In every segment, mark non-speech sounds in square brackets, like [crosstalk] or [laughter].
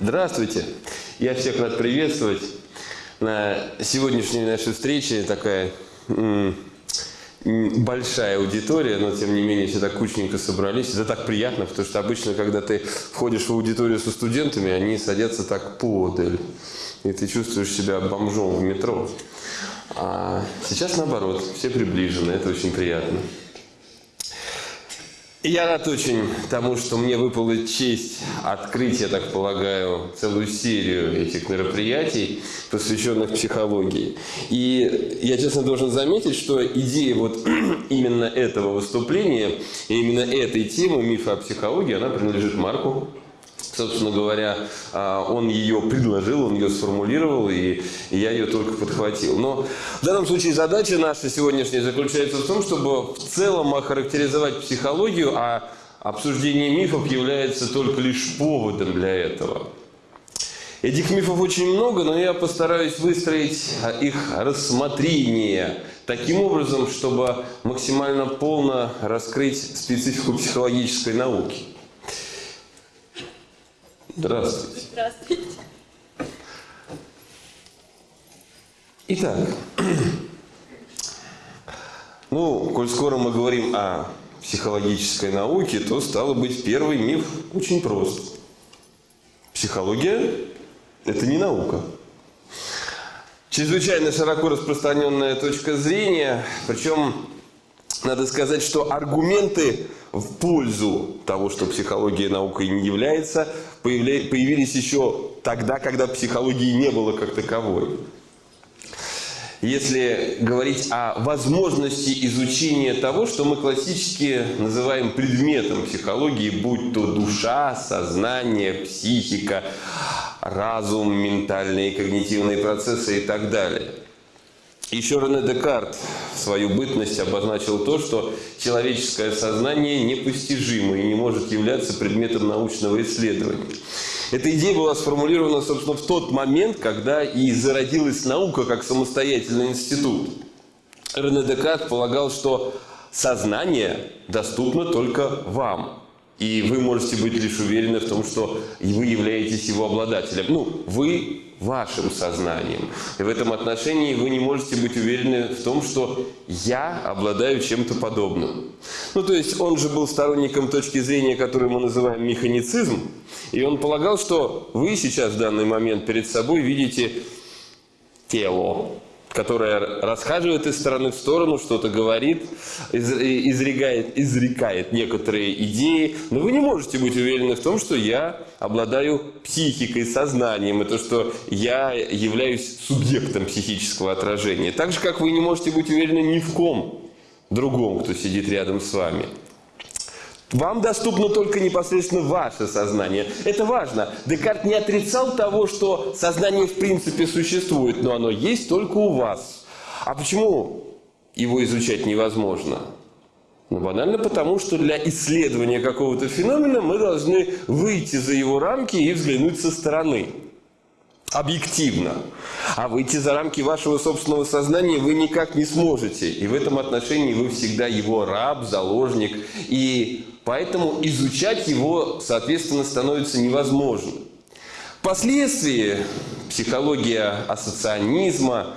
Здравствуйте! Я всех рад приветствовать на сегодняшней нашей встрече. Такая большая аудитория, но тем не менее все так кучненько собрались. Это так приятно, потому что обычно, когда ты входишь в аудиторию со студентами, они садятся так подаль. И ты чувствуешь себя бомжом в метро. А сейчас наоборот, все приближены, это очень приятно. Я рад очень тому, что мне выпала честь открыть, я так полагаю, целую серию этих мероприятий, посвященных психологии. И я, честно, должен заметить, что идея вот [clears throat] именно этого выступления, именно этой темы мифа о психологии, она принадлежит Марку собственно говоря, а, он ее предложил, он ее сформулировал, и я ее только подхватил. Но в данном случае задача наша сегодняшняя заключается в том, чтобы в целом охарактеризовать психологию, а обсуждение мифов является только лишь поводом для этого. Этих мифов очень много, но я постараюсь выстроить их рассмотрение таким образом, чтобы максимально полно раскрыть специфику психологической науки. Здравствуйте. Здравствуйте. Итак, [clears throat] ну, коль скоро мы говорим о психологической науке, то стало быть первый миф очень прост. Психология – это не наука. Чрезвычайно широко распространенная точка зрения, причем надо сказать, что аргументы в пользу того, что психология наукой не является, появились еще тогда, когда психологии не было как таковой. Если говорить о возможности изучения того, что мы классически называем предметом психологии, будь то душа, сознание, психика, разум, ментальные и когнитивные процессы и так далее – еще Рене Декарт свою бытность обозначил то, что человеческое сознание непостижимо и не может являться предметом научного исследования. Эта идея была сформулирована, собственно, в тот момент, когда и зародилась наука как самостоятельный институт. Рене Декарт полагал, что сознание доступно только вам. И вы можете быть лишь уверены в том, что вы являетесь его обладателем. Ну, вы вашим сознанием. И в этом отношении вы не можете быть уверены в том, что я обладаю чем-то подобным. Ну, то есть он же был сторонником точки зрения, которую мы называем механицизм, и он полагал, что вы сейчас в данный момент перед собой видите тело, которая расхаживает из стороны в сторону, что-то говорит, изрекает, изрекает некоторые идеи. Но вы не можете быть уверены в том, что я обладаю психикой, сознанием, и то, что я являюсь субъектом психического отражения. Так же, как вы не можете быть уверены ни в ком другом, кто сидит рядом с вами. Вам доступно только непосредственно ваше сознание. Это важно. Декарт не отрицал того, что сознание в принципе существует, но оно есть только у вас. А почему его изучать невозможно? Ну, банально потому, что для исследования какого-то феномена мы должны выйти за его рамки и взглянуть со стороны. Объективно. А выйти за рамки вашего собственного сознания вы никак не сможете. И в этом отношении вы всегда его раб, заложник. И Поэтому изучать его, соответственно, становится невозможным. Впоследствии психология ассоцианизма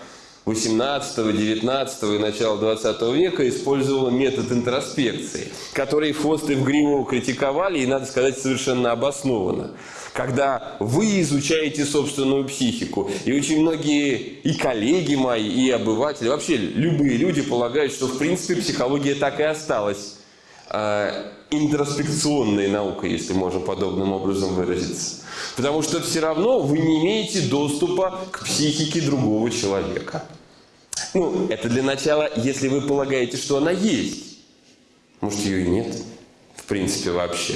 18, 19 и начала 20 века использовала метод интроспекции, который Фост и Вгримов критиковали, и, надо сказать, совершенно обоснованно. Когда вы изучаете собственную психику, и очень многие и коллеги мои, и обыватели, вообще любые люди полагают, что в принципе психология так и осталась а, интроспекционной наукой, если можно подобным образом выразиться. Потому что все равно вы не имеете доступа к психике другого человека. Ну, это для начала, если вы полагаете, что она есть. Может, ее и нет, в принципе, вообще.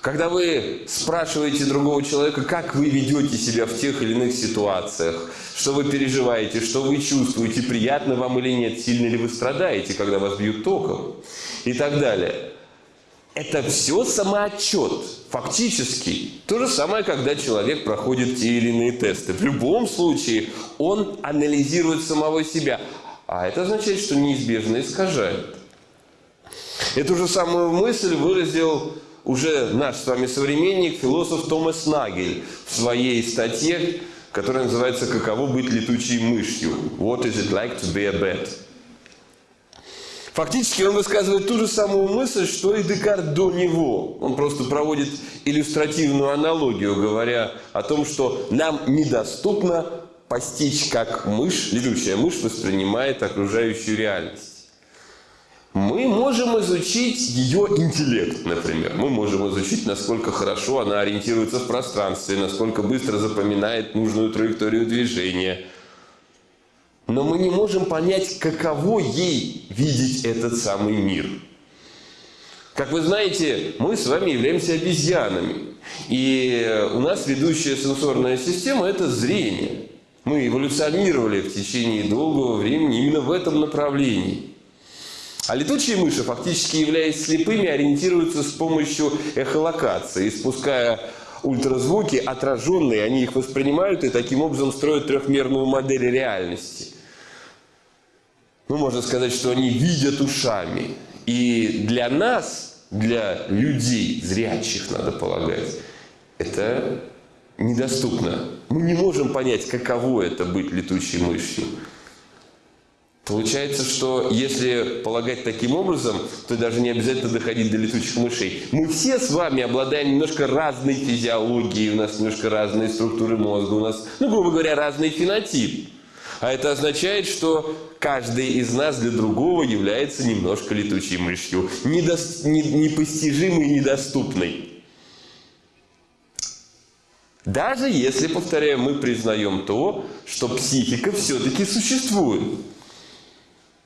Когда вы спрашиваете другого человека, как вы ведете себя в тех или иных ситуациях, что вы переживаете, что вы чувствуете, приятно вам или нет, сильно ли вы страдаете, когда вас бьют током и так далее. Это все самоотчет, фактически. То же самое, когда человек проходит те или иные тесты. В любом случае он анализирует самого себя. А это означает, что неизбежно искажает. Эту же самую мысль выразил уже наш с вами современник, философ Томас Нагель в своей статье, которая называется «Каково быть летучей мышью?» «What is it like to be a bat?» Фактически он высказывает ту же самую мысль, что и Декарт до него. Он просто проводит иллюстративную аналогию, говоря о том, что нам недоступно постичь, как мышь, летучая мышь воспринимает окружающую реальность. Мы можем изучить ее интеллект, например. Мы можем изучить, насколько хорошо она ориентируется в пространстве, насколько быстро запоминает нужную траекторию движения. Но мы не можем понять, каково ей видеть этот самый мир. Как вы знаете, мы с вами являемся обезьянами. И у нас ведущая сенсорная система – это зрение. Мы эволюционировали в течение долгого времени именно в этом направлении. А летучие мыши, фактически являясь слепыми, ориентируются с помощью эхолокации, спуская ультразвуки отраженные, они их воспринимают и таким образом строят трехмерную модель реальности. Ну, можно сказать, что они видят ушами. И для нас, для людей, зрячих, надо полагать, это недоступно. Мы не можем понять, каково это быть летучей мышью. Получается, что если полагать таким образом, то даже не обязательно доходить до летучих мышей. Мы все с вами обладаем немножко разной физиологией, у нас немножко разные структуры мозга, у нас, ну, грубо говоря, разный фенотип. А это означает, что каждый из нас для другого является немножко летучей мышью, недо... непостижимой и недоступной. Даже если, повторяю, мы признаем то, что психика все-таки существует.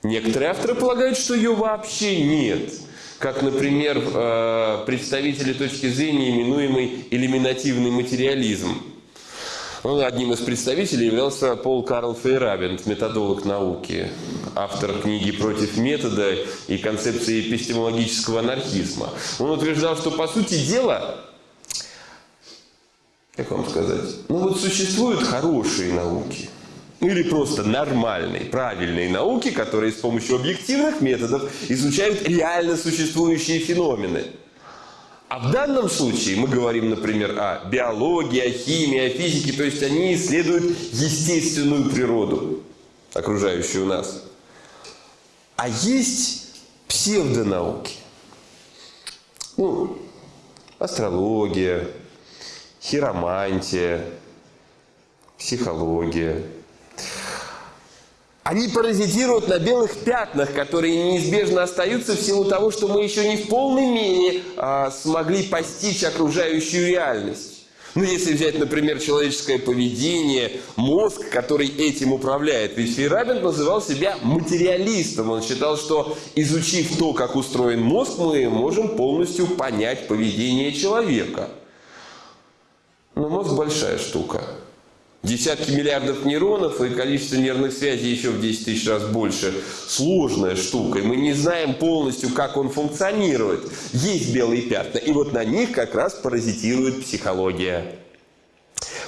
Некоторые авторы полагают, что ее вообще нет. Как, например, э, представители точки зрения, именуемый элиминативный материализм. Ну, одним из представителей являлся Пол Карл Фейрабент, методолог науки, автор книги «Против метода» и концепции эпистемологического анархизма. Он утверждал, что, по сути дела, как вам сказать, ну вот существуют хорошие науки – или просто нормальной, правильной науки, которые с помощью объективных методов изучают реально существующие феномены. А в данном случае мы говорим, например, о биологии, о химии, о физике, то есть они исследуют естественную природу, окружающую нас. А есть псевдонауки. Ну, астрология, хиромантия, психология – они паразитируют на белых пятнах, которые неизбежно остаются в силу того, что мы еще не в полной мере а, смогли постичь окружающую реальность. Ну, если взять, например, человеческое поведение, мозг, который этим управляет. Ведь Фейрабин называл себя материалистом. Он считал, что изучив то, как устроен мозг, мы можем полностью понять поведение человека. Но мозг большая штука. Десятки миллиардов нейронов и количество нервных связей еще в 10 тысяч раз больше. Сложная штука. И мы не знаем полностью, как он функционирует. Есть белые пятна. И вот на них как раз паразитирует психология.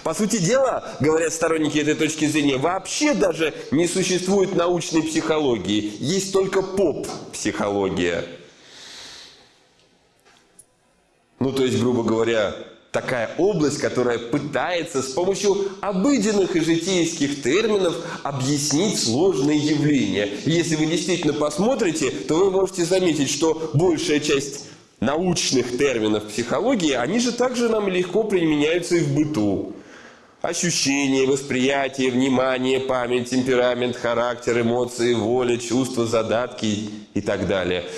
По сути дела, говорят сторонники этой точки зрения, вообще даже не существует научной психологии. Есть только поп-психология. Ну, то есть, грубо говоря, такая область, которая пытается с помощью обыденных и житейских терминов объяснить сложные явления. если вы действительно посмотрите, то вы можете заметить, что большая часть научных терминов психологии, они же также нам легко применяются и в быту. Ощущение, восприятие, внимание, память, темперамент, характер, эмоции, воля, чувства, задатки и так далее –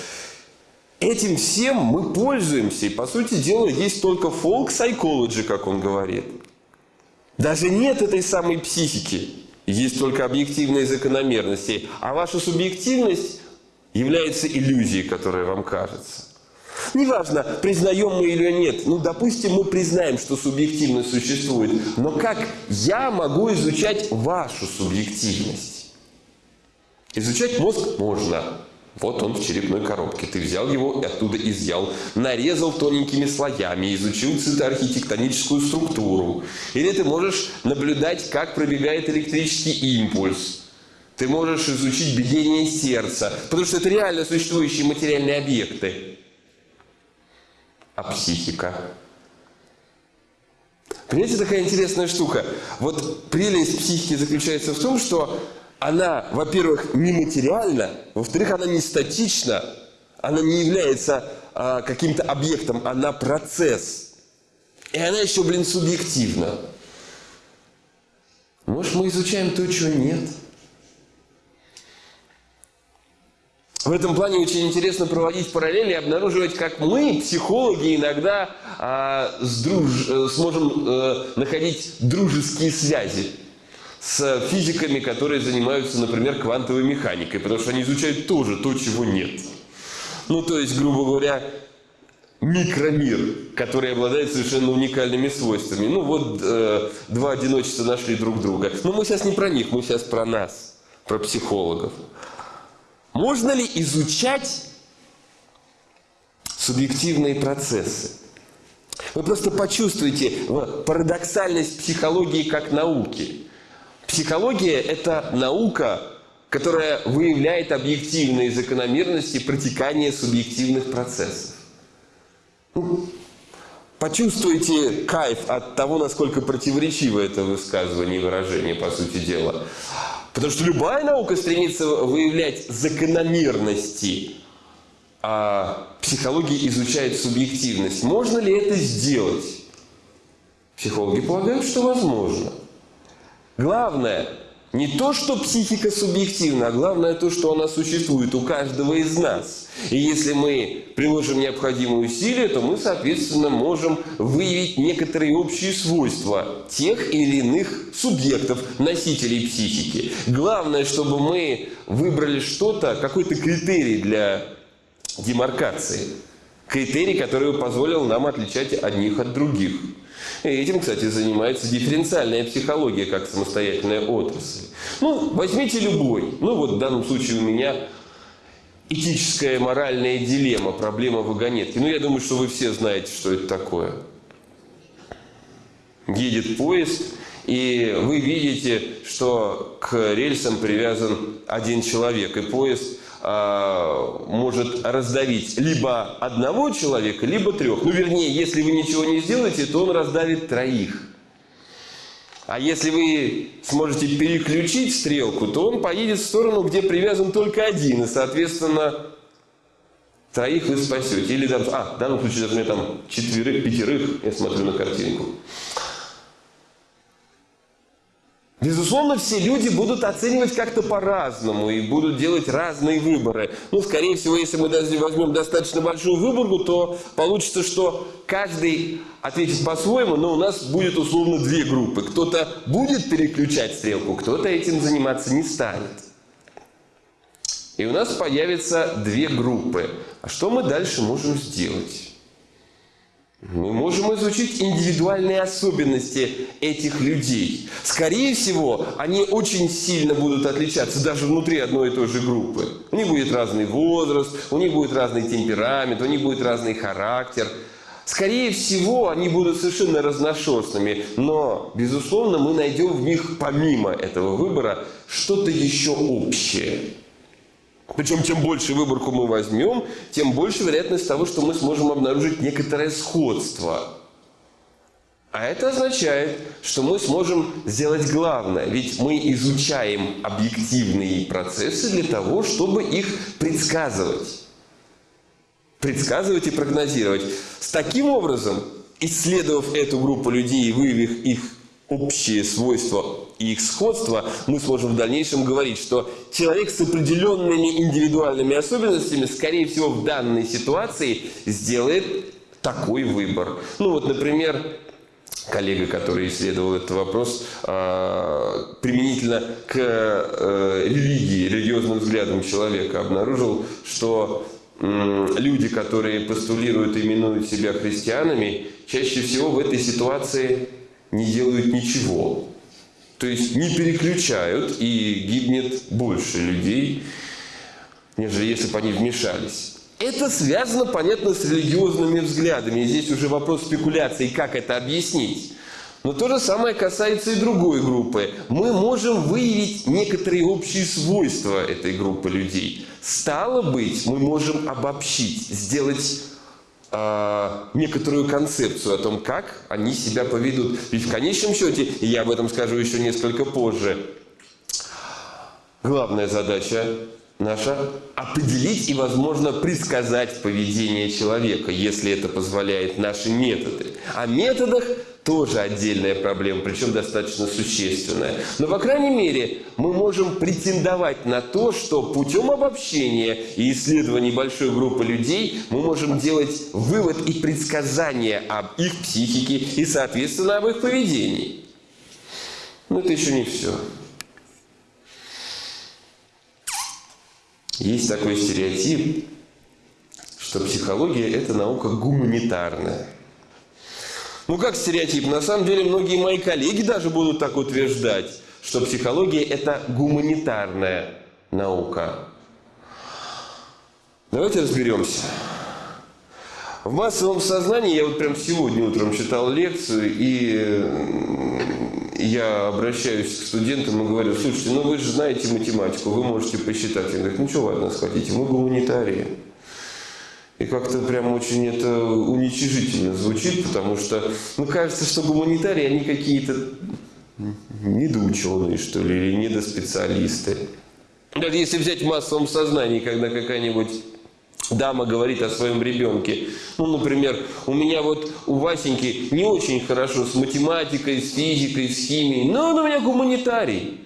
Этим всем мы пользуемся. И, по сути дела, есть только folk psychology, как он говорит. Даже нет этой самой психики. Есть только объективные закономерности. А ваша субъективность является иллюзией, которая вам кажется. Неважно, признаем мы или нет. Ну, допустим, мы признаем, что субъективность существует. Но как я могу изучать вашу субъективность? Изучать мозг можно. Вот он в черепной коробке. Ты взял его и оттуда изъял, нарезал тоненькими слоями, изучил цитоархитектоническую структуру. Или ты можешь наблюдать, как пробегает электрический импульс. Ты можешь изучить биение сердца, потому что это реально существующие материальные объекты. а психика? Понимаете, такая интересная штука. Вот прелесть психики заключается в том, что она, во-первых, нематериальна, во-вторых, она не статична, она не является а, каким-то объектом, она процесс. И она еще, блин, субъективна. Может, мы изучаем то, чего нет? В этом плане очень интересно проводить параллели и обнаруживать, как мы, психологи, иногда а, с друж... Э, сможем а, находить дружеские связи с физиками, которые занимаются, например, квантовой механикой, потому что они изучают тоже то, чего нет. Ну, то есть, грубо говоря, микромир, который обладает совершенно уникальными свойствами. Ну, вот э, два одиночества нашли друг друга. Но мы сейчас не про них, мы сейчас про нас, про психологов. Можно ли изучать субъективные процессы? Вы просто почувствуете парадоксальность психологии как науки. Психология – это наука, которая выявляет объективные закономерности протекания субъективных процессов. Ну, почувствуйте кайф от того, насколько противоречиво это высказывание и выражение, по сути дела. Потому что любая наука стремится выявлять закономерности, а психология изучает субъективность. Можно ли это сделать? Психологи полагают, что возможно. Главное не то, что психика субъективна, а главное то, что она существует у каждого из нас. И если мы приложим необходимые усилия, то мы, соответственно, можем выявить некоторые общие свойства тех или иных субъектов, носителей психики. Главное, чтобы мы выбрали что-то, какой-то критерий для демаркации. Критерий, который позволил нам отличать одних от других. И этим, кстати, занимается дифференциальная психология как самостоятельная отрасль. Ну, возьмите любой. Ну, вот в данном случае у меня этическая моральная дилемма, проблема вагонетки. Ну, я думаю, что вы все знаете, что это такое. Едет поезд, и вы видите, что к рельсам привязан один человек, и поезд может раздавить либо одного человека, либо трех. Ну, вернее, если вы ничего не сделаете, то он раздавит троих. А если вы сможете переключить стрелку, то он поедет в сторону, где привязан только один. И, соответственно, троих вы спасете. Или, а, в данном случае, даже там четверых, пятерых, я смотрю на картинку. Безусловно, все люди будут оценивать как-то по-разному и будут делать разные выборы. Ну, скорее всего, если мы даже возьмем достаточно большую выборку, то получится, что каждый ответит по-своему, но у нас будет условно две группы. Кто-то будет переключать стрелку, кто-то этим заниматься не станет. И у нас появятся две группы. А что мы дальше можем сделать? Мы можем изучить индивидуальные особенности этих людей. Скорее всего, они очень сильно будут отличаться даже внутри одной и той же группы. У них будет разный возраст, у них будет разный темперамент, у них будет разный характер. Скорее всего, они будут совершенно разношерстными, но, безусловно, мы найдем в них, помимо этого выбора, что-то еще общее. Причем, чем больше выборку мы возьмем, тем больше вероятность того, что мы сможем обнаружить некоторое сходство. А это означает, что мы сможем сделать главное. Ведь мы изучаем объективные процессы для того, чтобы их предсказывать. Предсказывать и прогнозировать. С таким образом, исследовав эту группу людей и выявив их общие свойства и их сходство, мы сможем в дальнейшем говорить, что человек с определенными индивидуальными особенностями, скорее всего, в данной ситуации сделает такой выбор. Ну вот, например, коллега, который исследовал этот вопрос а, применительно к э, религии, религиозным взглядам человека, обнаружил, что люди, которые постулируют и именуют себя христианами, чаще всего в этой ситуации не делают ничего. То есть не переключают и гибнет больше людей, нежели если бы они вмешались. Это связано, понятно, с религиозными взглядами. И здесь уже вопрос спекуляции, как это объяснить. Но то же самое касается и другой группы. Мы можем выявить некоторые общие свойства этой группы людей. Стало быть, мы можем обобщить, сделать некоторую концепцию о том, как они себя поведут. Ведь в конечном счете, и я об этом скажу еще несколько позже, главная задача наша определить и, возможно, предсказать поведение человека, если это позволяет наши методы. О методах тоже отдельная проблема, причем достаточно существенная. Но, по крайней мере, мы можем претендовать на то, что путем обобщения и исследований большой группы людей мы можем делать вывод и предсказания об их психике и, соответственно, об их поведении. Но это еще не все. Есть такой стереотип, что психология – это наука гуманитарная. Ну как стереотип? На самом деле многие мои коллеги даже будут так утверждать, что психология – это гуманитарная наука. Давайте разберемся. В массовом сознании, я вот прям сегодня утром читал лекцию, и я обращаюсь к студентам и говорю, слушайте, ну вы же знаете математику, вы можете посчитать. Они говорят, ну что вы от нас хотите, мы гуманитарии. И как-то прям очень это уничижительно звучит, потому что, ну, кажется, что гуманитарии, они какие-то недоученые, что ли, или недоспециалисты. Даже если взять в массовом сознании, когда какая-нибудь дама говорит о своем ребенке. Ну, например, у меня вот у Васеньки не очень хорошо с математикой, с физикой, с химией, но он у меня гуманитарий.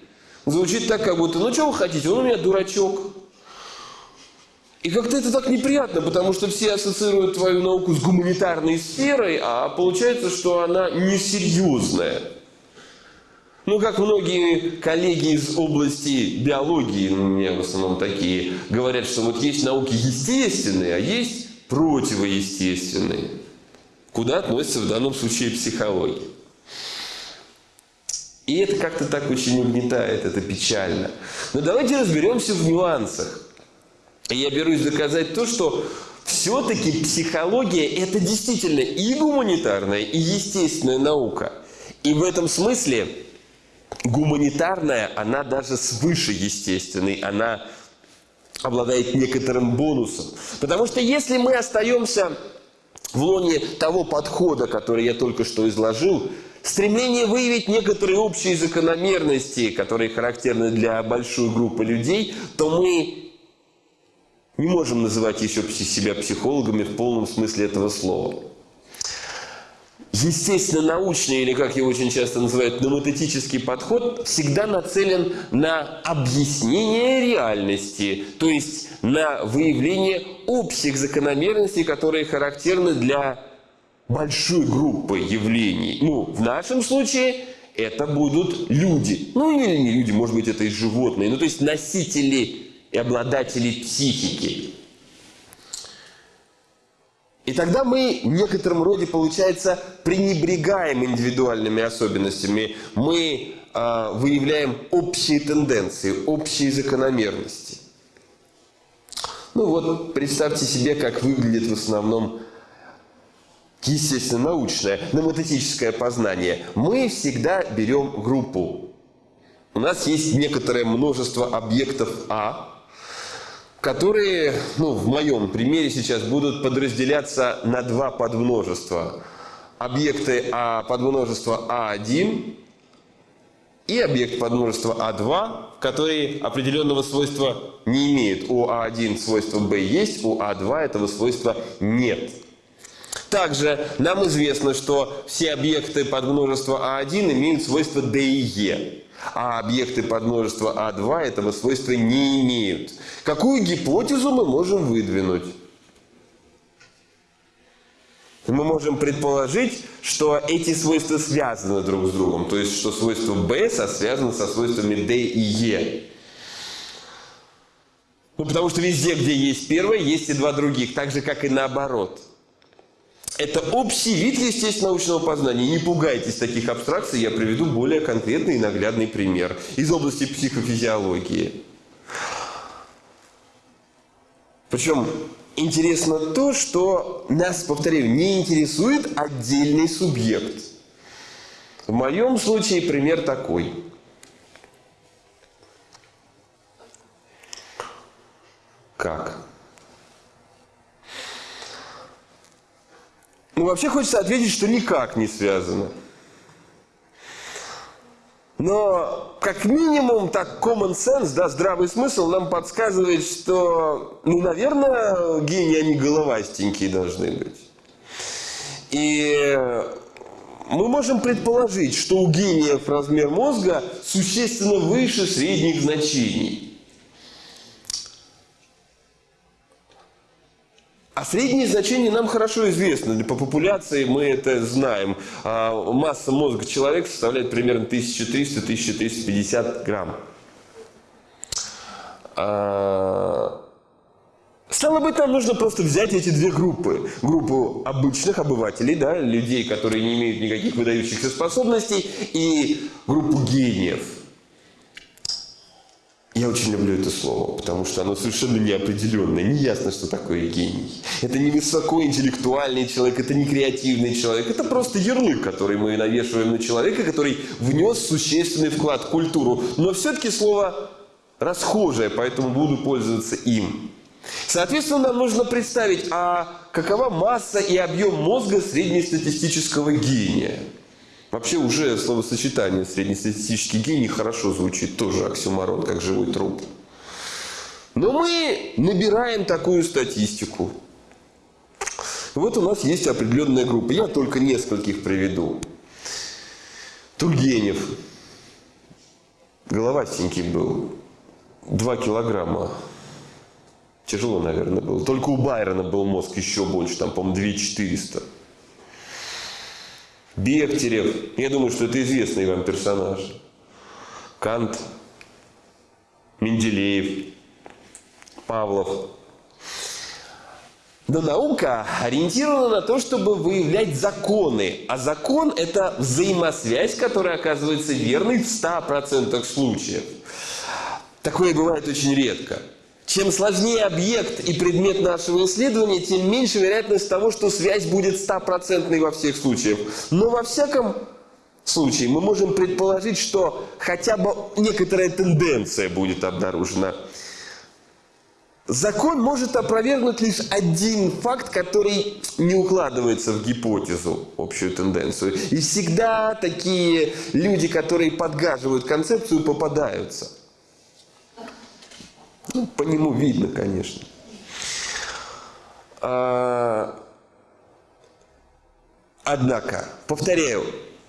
Звучит так, как будто, ну, что вы хотите, он у меня дурачок. И как-то это так неприятно, потому что все ассоциируют твою науку с гуманитарной сферой, а получается, что она несерьезная. Ну, как многие коллеги из области биологии, ну, у меня в основном такие, говорят, что вот есть науки естественные, а есть противоестественные. Куда относится в данном случае психология. И это как-то так очень угнетает, это печально. Но давайте разберемся в нюансах. Я берусь доказать то, что все-таки психология – это действительно и гуманитарная, и естественная наука. И в этом смысле гуманитарная, она даже свыше естественной, она обладает некоторым бонусом. Потому что если мы остаемся в лоне того подхода, который я только что изложил, стремление выявить некоторые общие закономерности, которые характерны для большой группы людей, то мы не можем называть еще себя психологами в полном смысле этого слова естественно-научный, или как его очень часто называют, номотетический подход, всегда нацелен на объяснение реальности, то есть на выявление общих закономерностей, которые характерны для большой группы явлений. Ну, в нашем случае это будут люди. Ну, или не люди, может быть, это и животные. Ну, то есть носители и обладатели психики. И тогда мы в некотором роде, получается, пренебрегаем индивидуальными особенностями. Мы э, выявляем общие тенденции, общие закономерности. Ну вот, представьте себе, как выглядит в основном естественно научное, номотетическое познание. Мы всегда берем группу. У нас есть некоторое множество объектов А, которые, ну, в моем примере сейчас будут подразделяться на два подмножества. Объекты а, подмножества А1 и объект подмножества А2, которые определенного свойства не имеют. У А1 свойство B есть, у А2 этого свойства нет. Также нам известно, что все объекты подмножества А1 имеют свойства D и E а объекты подмножества А2 этого свойства не имеют. Какую гипотезу мы можем выдвинуть? Мы можем предположить, что эти свойства связаны друг с другом, то есть что свойство B связано со свойствами D и E. Ну, потому что везде, где есть первое, есть и два других, так же, как и наоборот. Это общий вид естественно-научного познания. Не пугайтесь таких абстракций, я приведу более конкретный и наглядный пример из области психофизиологии. Причем интересно то, что нас, повторяю, не интересует отдельный субъект. В моем случае пример такой. Как? Ну, вообще хочется ответить, что никак не связано. Но, как минимум, так common sense, да, здравый смысл нам подсказывает, что, ну, наверное, гении, они головастенькие должны быть. И мы можем предположить, что у гениев размер мозга существенно выше средних значений. А средние значения нам хорошо известны. По популяции мы это знаем. А масса мозга человека составляет примерно 1300-1350 грамм. А, стало быть, нам нужно просто взять эти две группы. Группу обычных обывателей, да, людей, которые не имеют никаких выдающихся способностей, и группу гениев – я очень люблю это слово, потому что оно совершенно неопределенное. Не ясно, что такое гений. Это не высокоинтеллектуальный человек, это не креативный человек. Это просто ярлык, который мы навешиваем на человека, который внес существенный вклад в культуру. Но все-таки слово расхожее, поэтому буду пользоваться им. Соответственно, нам нужно представить, а какова масса и объем мозга среднестатистического гения. Вообще уже словосочетание среднестатистический гений хорошо звучит, тоже оксюмарон, как живой труп. Но мы набираем такую статистику. Вот у нас есть определенная группа. Я только нескольких приведу. Тургенев. Головастенький был. Два килограмма. Тяжело, наверное, было. Только у Байрона был мозг еще больше. Там, по-моему, 2400. Бехтерев. Я думаю, что это известный вам персонаж. Кант, Менделеев, Павлов. Но наука ориентирована на то, чтобы выявлять законы. А закон – это взаимосвязь, которая оказывается верной в 100% случаев. Такое бывает очень редко. Чем сложнее объект и предмет нашего исследования, тем меньше вероятность того, что связь будет стопроцентной во всех случаях. Но во всяком случае мы можем предположить, что хотя бы некоторая тенденция будет обнаружена. Закон может опровергнуть лишь один факт, который не укладывается в гипотезу, общую тенденцию. И всегда такие люди, которые подгаживают концепцию, попадаются. Ну, по нему видно, конечно. А... Однако, повторяю,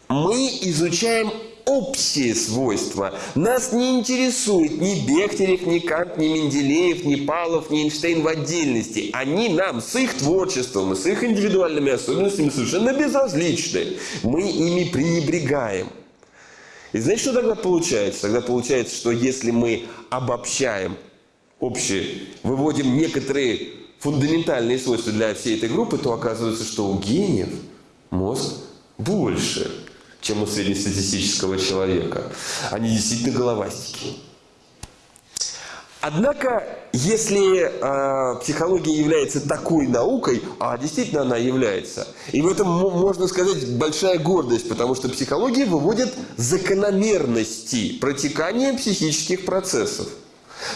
мы изучаем общие свойства. Нас не интересует ни Бехтерев, ни Кант, ни Менделеев, ни Павлов, ни Эйнштейн в отдельности. Они нам с их творчеством с их индивидуальными особенностями совершенно безразличны. Мы ими пренебрегаем. И знаете, что тогда получается? Тогда получается, что если мы обобщаем общие, выводим некоторые фундаментальные свойства для всей этой группы, то оказывается, что у гениев мозг больше, чем у среднестатистического человека. Они действительно головастики. Однако, если э, психология является такой наукой, а действительно она является, и в этом, можно сказать, большая гордость, потому что психология выводит закономерности протекания психических процессов.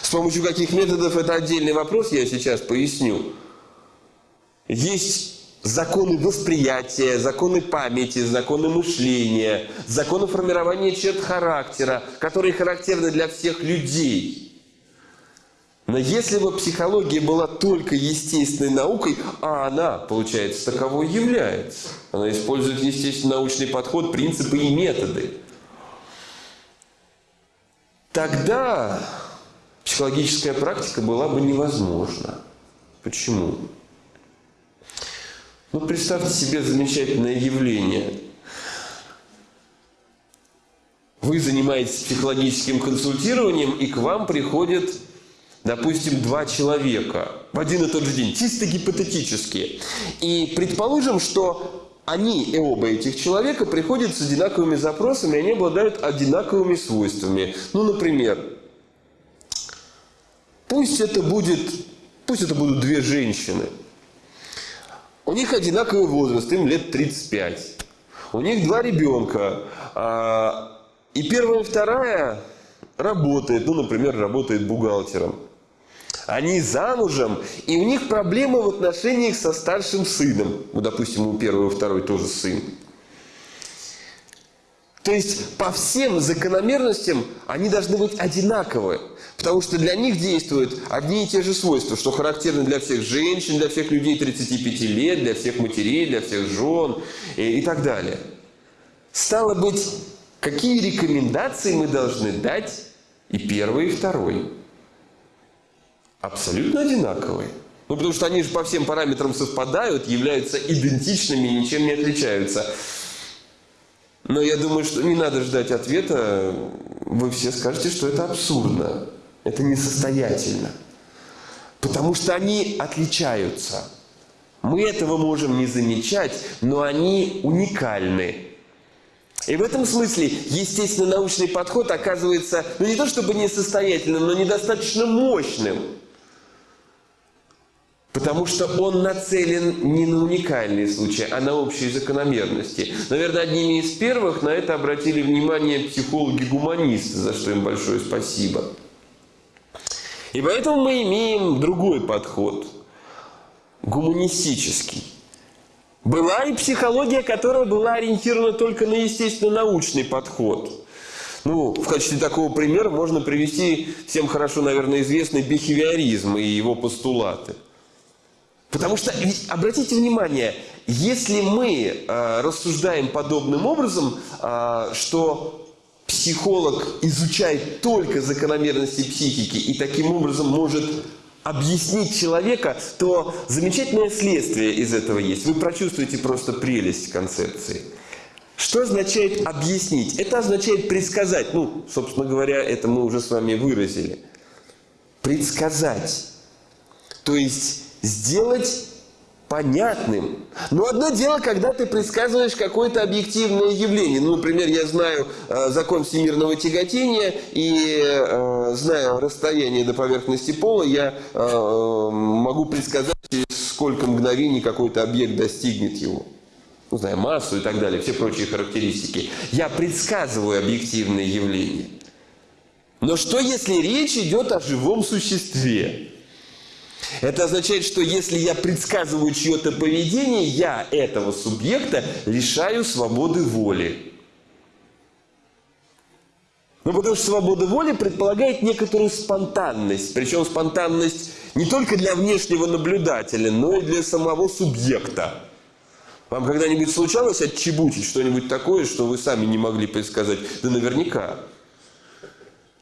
С помощью каких методов это отдельный вопрос, я сейчас поясню. Есть законы восприятия, законы памяти, законы мышления, законы формирования черт характера, которые характерны для всех людей. Но если бы психология была только естественной наукой, а она, получается, таковой является, она использует естественный научный подход, принципы и методы, тогда психологическая практика была бы невозможна. Почему? Ну, представьте себе замечательное явление. Вы занимаетесь психологическим консультированием, и к вам приходят, допустим, два человека в один и тот же день, чисто гипотетически. И предположим, что они и оба этих человека приходят с одинаковыми запросами, и они обладают одинаковыми свойствами. Ну, например, Пусть это будет, пусть это будут две женщины. У них одинаковый возраст, им лет 35. У них два ребенка. А, и первая и вторая работает, ну, например, работает бухгалтером. Они замужем, и у них проблемы в отношениях со старшим сыном. Ну, допустим, у первого и второй тоже сын. То есть по всем закономерностям они должны быть одинаковы. Потому что для них действуют одни и те же свойства, что характерны для всех женщин, для всех людей 35 лет, для всех матерей, для всех жен и, и так далее. Стало быть, какие рекомендации мы должны дать и первый, и второй? Абсолютно одинаковые. Ну, потому что они же по всем параметрам совпадают, являются идентичными ничем не отличаются. Но я думаю, что не надо ждать ответа. Вы все скажете, что это абсурдно. Это несостоятельно. Потому что они отличаются. Мы этого можем не замечать, но они уникальны. И в этом смысле естественно-научный подход оказывается, ну не то чтобы несостоятельным, но недостаточно мощным. Потому что он нацелен не на уникальные случаи, а на общие закономерности. Наверное, одними из первых на это обратили внимание психологи-гуманисты, за что им большое спасибо. И поэтому мы имеем другой подход, гуманистический. Была и психология, которая была ориентирована только на естественно-научный подход. Ну, в качестве такого примера можно привести всем хорошо, наверное, известный бихевиоризм и его постулаты. Потому что, обратите внимание, если мы э, рассуждаем подобным образом, э, что психолог изучает только закономерности психики и таким образом может объяснить человека, то замечательное следствие из этого есть. Вы прочувствуете просто прелесть концепции. Что означает объяснить? Это означает предсказать. Ну, собственно говоря, это мы уже с вами выразили. Предсказать. То есть сделать понятным. Но одно дело, когда ты предсказываешь какое-то объективное явление. Ну, например, я знаю э, закон всемирного тяготения и э, зная расстояние до поверхности пола, я э, могу предсказать, через сколько мгновений какой-то объект достигнет его. Ну, знаю, массу и так далее, все прочие характеристики. Я предсказываю объективные явления. Но что, если речь идет о живом существе? Это означает, что если я предсказываю чье-то поведение, я этого субъекта лишаю свободы воли. Ну, потому что свобода воли предполагает некоторую спонтанность. Причем спонтанность не только для внешнего наблюдателя, но и для самого субъекта. Вам когда-нибудь случалось отчебучить что-нибудь такое, что вы сами не могли предсказать? Да наверняка.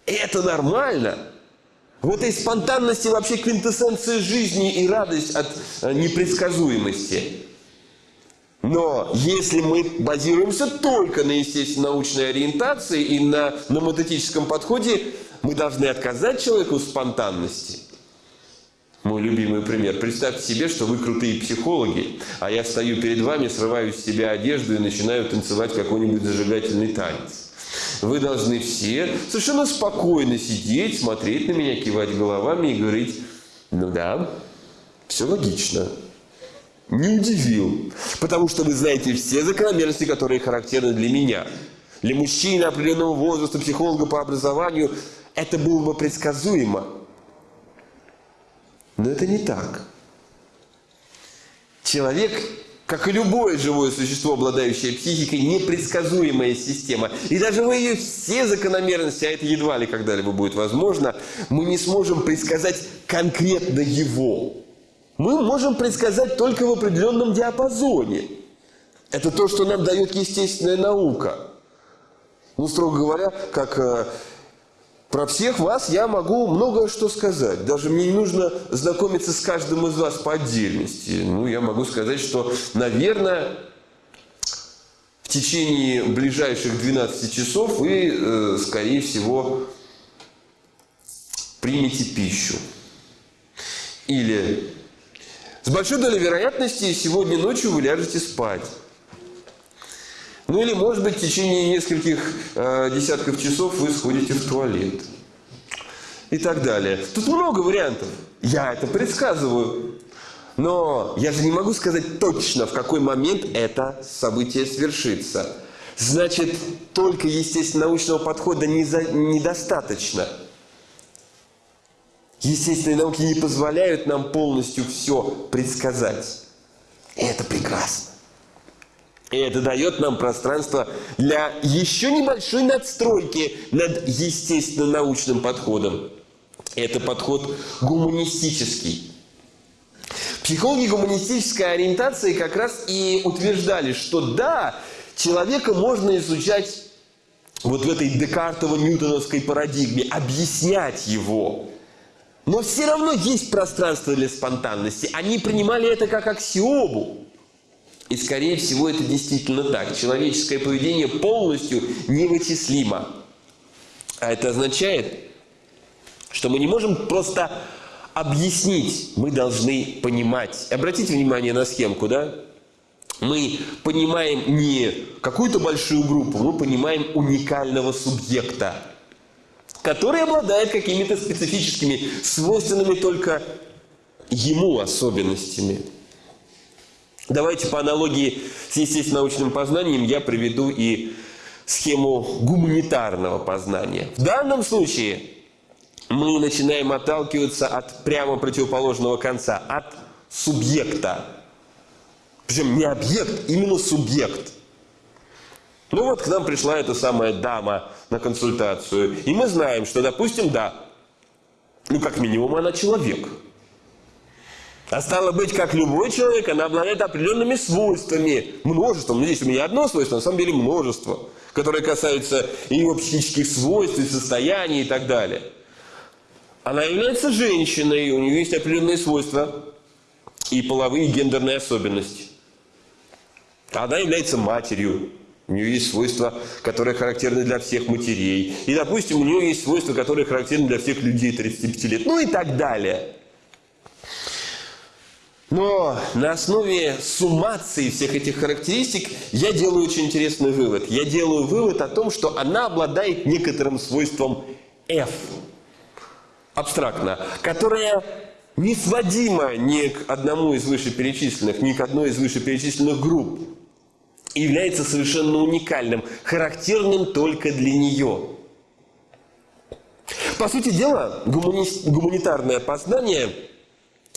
Это нормально. В этой спонтанности вообще квинтэссенция жизни и радость от э, непредсказуемости. Но если мы базируемся только на естественно-научной ориентации и на номотетическом подходе, мы должны отказать человеку спонтанности. Мой любимый пример. Представьте себе, что вы крутые психологи, а я стою перед вами, срываю с себя одежду и начинаю танцевать какой-нибудь зажигательный танец. Вы должны все совершенно спокойно сидеть, смотреть на меня, кивать головами и говорить, ну да, все логично. Не удивил. Потому что вы знаете все закономерности, которые характерны для меня. Для мужчины определенного возраста, психолога по образованию, это было бы предсказуемо. Но это не так. Человек как и любое живое существо, обладающее психикой, непредсказуемая система. И даже вы ее все закономерности, а это едва ли когда-либо будет возможно, мы не сможем предсказать конкретно его. Мы можем предсказать только в определенном диапазоне. Это то, что нам дает естественная наука. Ну, строго говоря, как э, про всех вас я могу многое что сказать. Даже мне не нужно знакомиться с каждым из вас по отдельности. Ну, я могу сказать, что, наверное, в течение ближайших 12 часов вы, э, скорее всего, примете пищу. Или с большой долей вероятности сегодня ночью вы ляжете спать. Ну или, может быть, в течение нескольких э, десятков часов вы сходите в туалет. И так далее. Тут много вариантов. Я это предсказываю. Но я же не могу сказать точно, в какой момент это событие свершится. Значит, только естественно научного подхода не за... недостаточно. Естественные науки не позволяют нам полностью все предсказать. И это прекрасно. И это дает нам пространство для еще небольшой надстройки над естественно-научным подходом. Это подход гуманистический. Психологи гуманистической ориентации как раз и утверждали, что да, человека можно изучать вот в этой декартово-ньютоновской парадигме, объяснять его. Но все равно есть пространство для спонтанности. Они принимали это как аксиому. И, скорее всего, это действительно так. Человеческое поведение полностью невычислимо. А это означает, что мы не можем просто объяснить, мы должны понимать. Обратите внимание на схемку, да? Мы понимаем не какую-то большую группу, мы понимаем уникального субъекта, который обладает какими-то специфическими, свойственными только ему особенностями. Давайте по аналогии с естественно-научным познанием я приведу и схему гуманитарного познания. В данном случае мы начинаем отталкиваться от прямо противоположного конца, от субъекта. Причем не объект, именно субъект. Ну вот к нам пришла эта самая дама на консультацию. И мы знаем, что, допустим, да, ну как минимум она человек – а стало быть, как любой человек, она обладает определенными свойствами, множеством. Ну, здесь у меня одно свойство, на самом деле множество, которые касаются ее психических свойств, и состояний и так далее. Она является женщиной, у нее есть определенные свойства и половые, и гендерные особенности. Она является матерью, у нее есть свойства, которые характерны для всех матерей. И, допустим, у нее есть свойства, которые характерны для всех людей 35 лет. Ну и так далее. Но на основе суммации всех этих характеристик я делаю очень интересный вывод. Я делаю вывод о том, что она обладает некоторым свойством F, абстрактно, которое не сводимо ни к одному из вышеперечисленных, ни к одной из вышеперечисленных групп. И является совершенно уникальным, характерным только для нее. По сути дела, гумани... гуманитарное познание –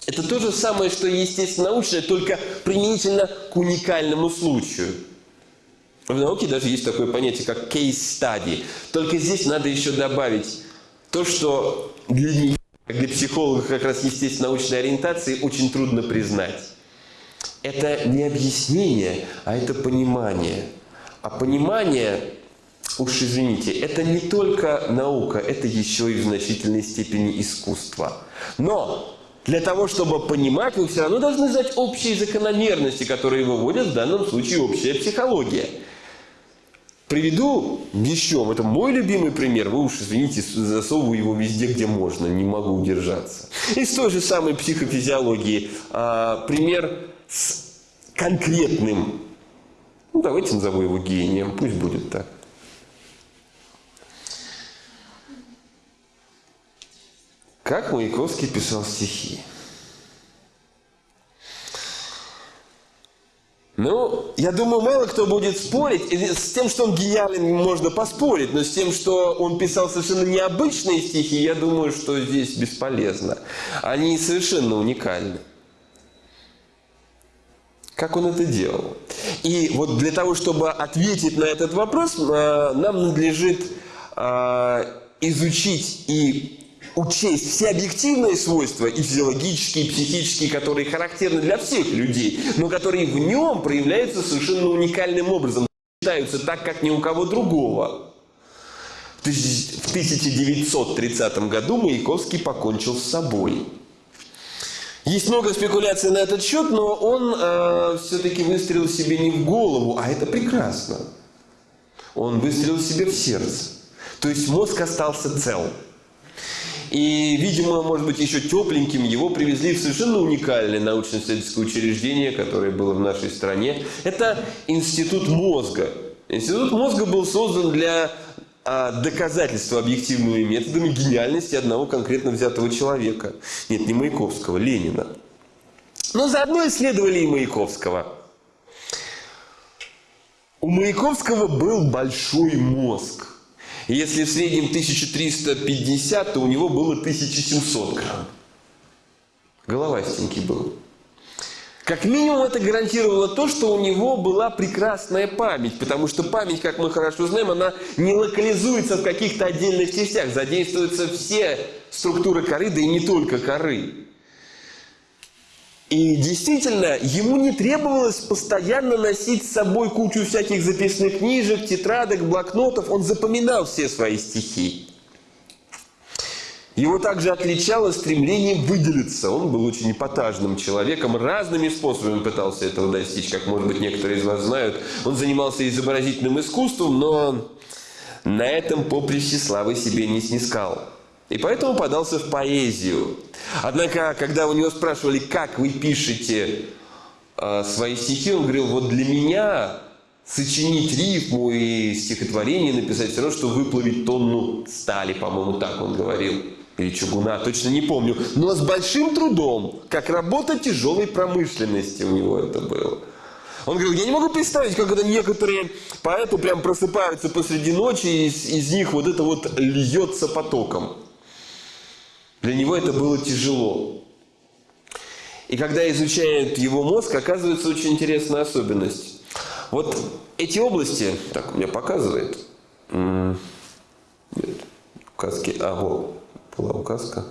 это то же самое, что естественно-научное, только применительно к уникальному случаю. В науке даже есть такое понятие, как case study. Только здесь надо еще добавить то, что для нее, для психолога как раз естественно-научной ориентации очень трудно признать. Это не объяснение, а это понимание. А понимание, уж извините, это не только наука, это еще и в значительной степени искусство. Но для того, чтобы понимать, вы все равно должны знать общие закономерности, которые выводят в данном случае общая психология. Приведу еще, это мой любимый пример, вы уж, извините, засовываю его везде, где можно, не могу удержаться. Из той же самой психофизиологии а, пример с конкретным, ну давайте назову его гением, пусть будет так. Как Маяковский писал стихи? Ну, я думаю, мало кто будет спорить. С тем, что он гениален, можно поспорить. Но с тем, что он писал совершенно необычные стихи, я думаю, что здесь бесполезно. Они совершенно уникальны. Как он это делал? И вот для того, чтобы ответить на этот вопрос, э, нам надлежит э, изучить и учесть все объективные свойства, и физиологические, и психические, которые характерны для всех людей, но которые в нем проявляются совершенно уникальным образом, считаются так, как ни у кого другого. В 1930 году Маяковский покончил с собой. Есть много спекуляций на этот счет, но он э, все-таки выстрелил себе не в голову, а это прекрасно. Он выстрелил себе в сердце. То есть мозг остался цел. И, видимо, может быть, еще тепленьким его привезли в совершенно уникальное научно-исследовательское учреждение, которое было в нашей стране. Это Институт мозга. Институт мозга был создан для а, доказательства объективными методами гениальности одного конкретно взятого человека. Нет, не Маяковского, Ленина. Но заодно исследовали и Маяковского. У Маяковского был большой мозг. Если в среднем 1350, то у него было 1700 грамм. Головастенький был. Как минимум это гарантировало то, что у него была прекрасная память, потому что память, как мы хорошо знаем, она не локализуется в каких-то отдельных частях, задействуются все структуры коры, да и не только коры. И действительно, ему не требовалось постоянно носить с собой кучу всяких записных книжек, тетрадок, блокнотов. Он запоминал все свои стихи. Его также отличало стремление выделиться. Он был очень эпатажным человеком, разными способами пытался этого достичь, как, может быть, некоторые из вас знают. Он занимался изобразительным искусством, но на этом поприще славы себе не снискал. И поэтому подался в поэзию. Однако, когда у него спрашивали, как вы пишете э, свои стихи, он говорил, вот для меня сочинить рифму и стихотворение написать все равно, что выплавить тонну стали, по-моему, так он говорил. Или чугуна, точно не помню. Но с большим трудом, как работа тяжелой промышленности у него это было. Он говорил, я не могу представить, как это некоторые поэты прям просыпаются посреди ночи, и из, из них вот это вот льется потоком. Для него это было тяжело. И когда изучают его мозг, оказывается очень интересная особенность. Вот эти области, так у меня показывает, нет, указки, а вот была указка.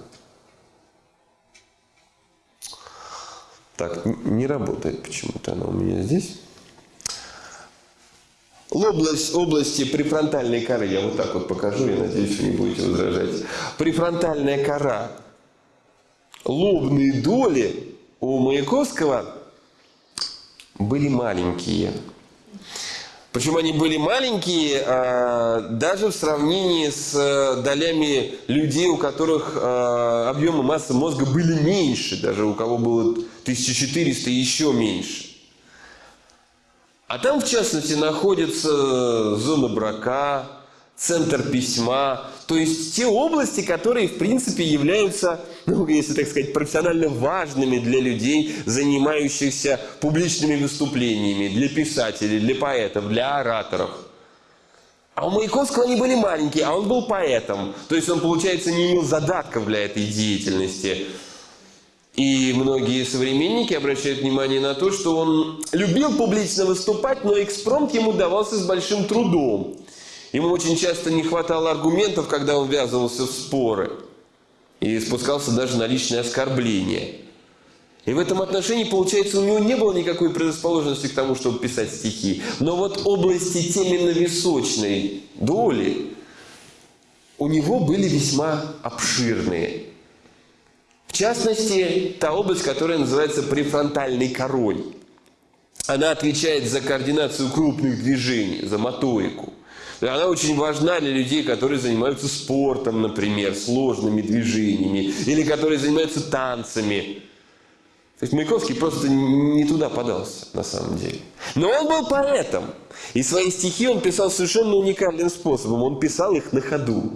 Так, не работает почему-то она у меня здесь. Область, области префронтальной коры, я вот так вот покажу, я надеюсь, вы не будете возражать. Префронтальная кора, лобные доли у Маяковского были маленькие. Причем они были маленькие а, даже в сравнении с а, долями людей, у которых а, объемы массы мозга были меньше, даже у кого было 1400 и еще меньше. А там, в частности, находится зона брака, центр письма, то есть те области, которые, в принципе, являются, ну, если так сказать, профессионально важными для людей, занимающихся публичными выступлениями, для писателей, для поэтов, для ораторов. А у Маяковского они были маленькие, а он был поэтом. То есть он, получается, не имел задатков для этой деятельности. И многие современники обращают внимание на то, что он любил публично выступать, но экспромт ему давался с большим трудом. Ему очень часто не хватало аргументов, когда он ввязывался в споры. И спускался даже на личные оскорбления. И в этом отношении, получается, у него не было никакой предрасположенности к тому, чтобы писать стихи. Но вот области теменно-височной доли у него были весьма обширные. В частности, та область, которая называется префронтальной корой. Она отвечает за координацию крупных движений, за моторику. Она очень важна для людей, которые занимаются спортом, например, сложными движениями, или которые занимаются танцами. То есть Маяковский просто не туда подался, на самом деле. Но он был поэтом. И свои стихи он писал совершенно уникальным способом. Он писал их на ходу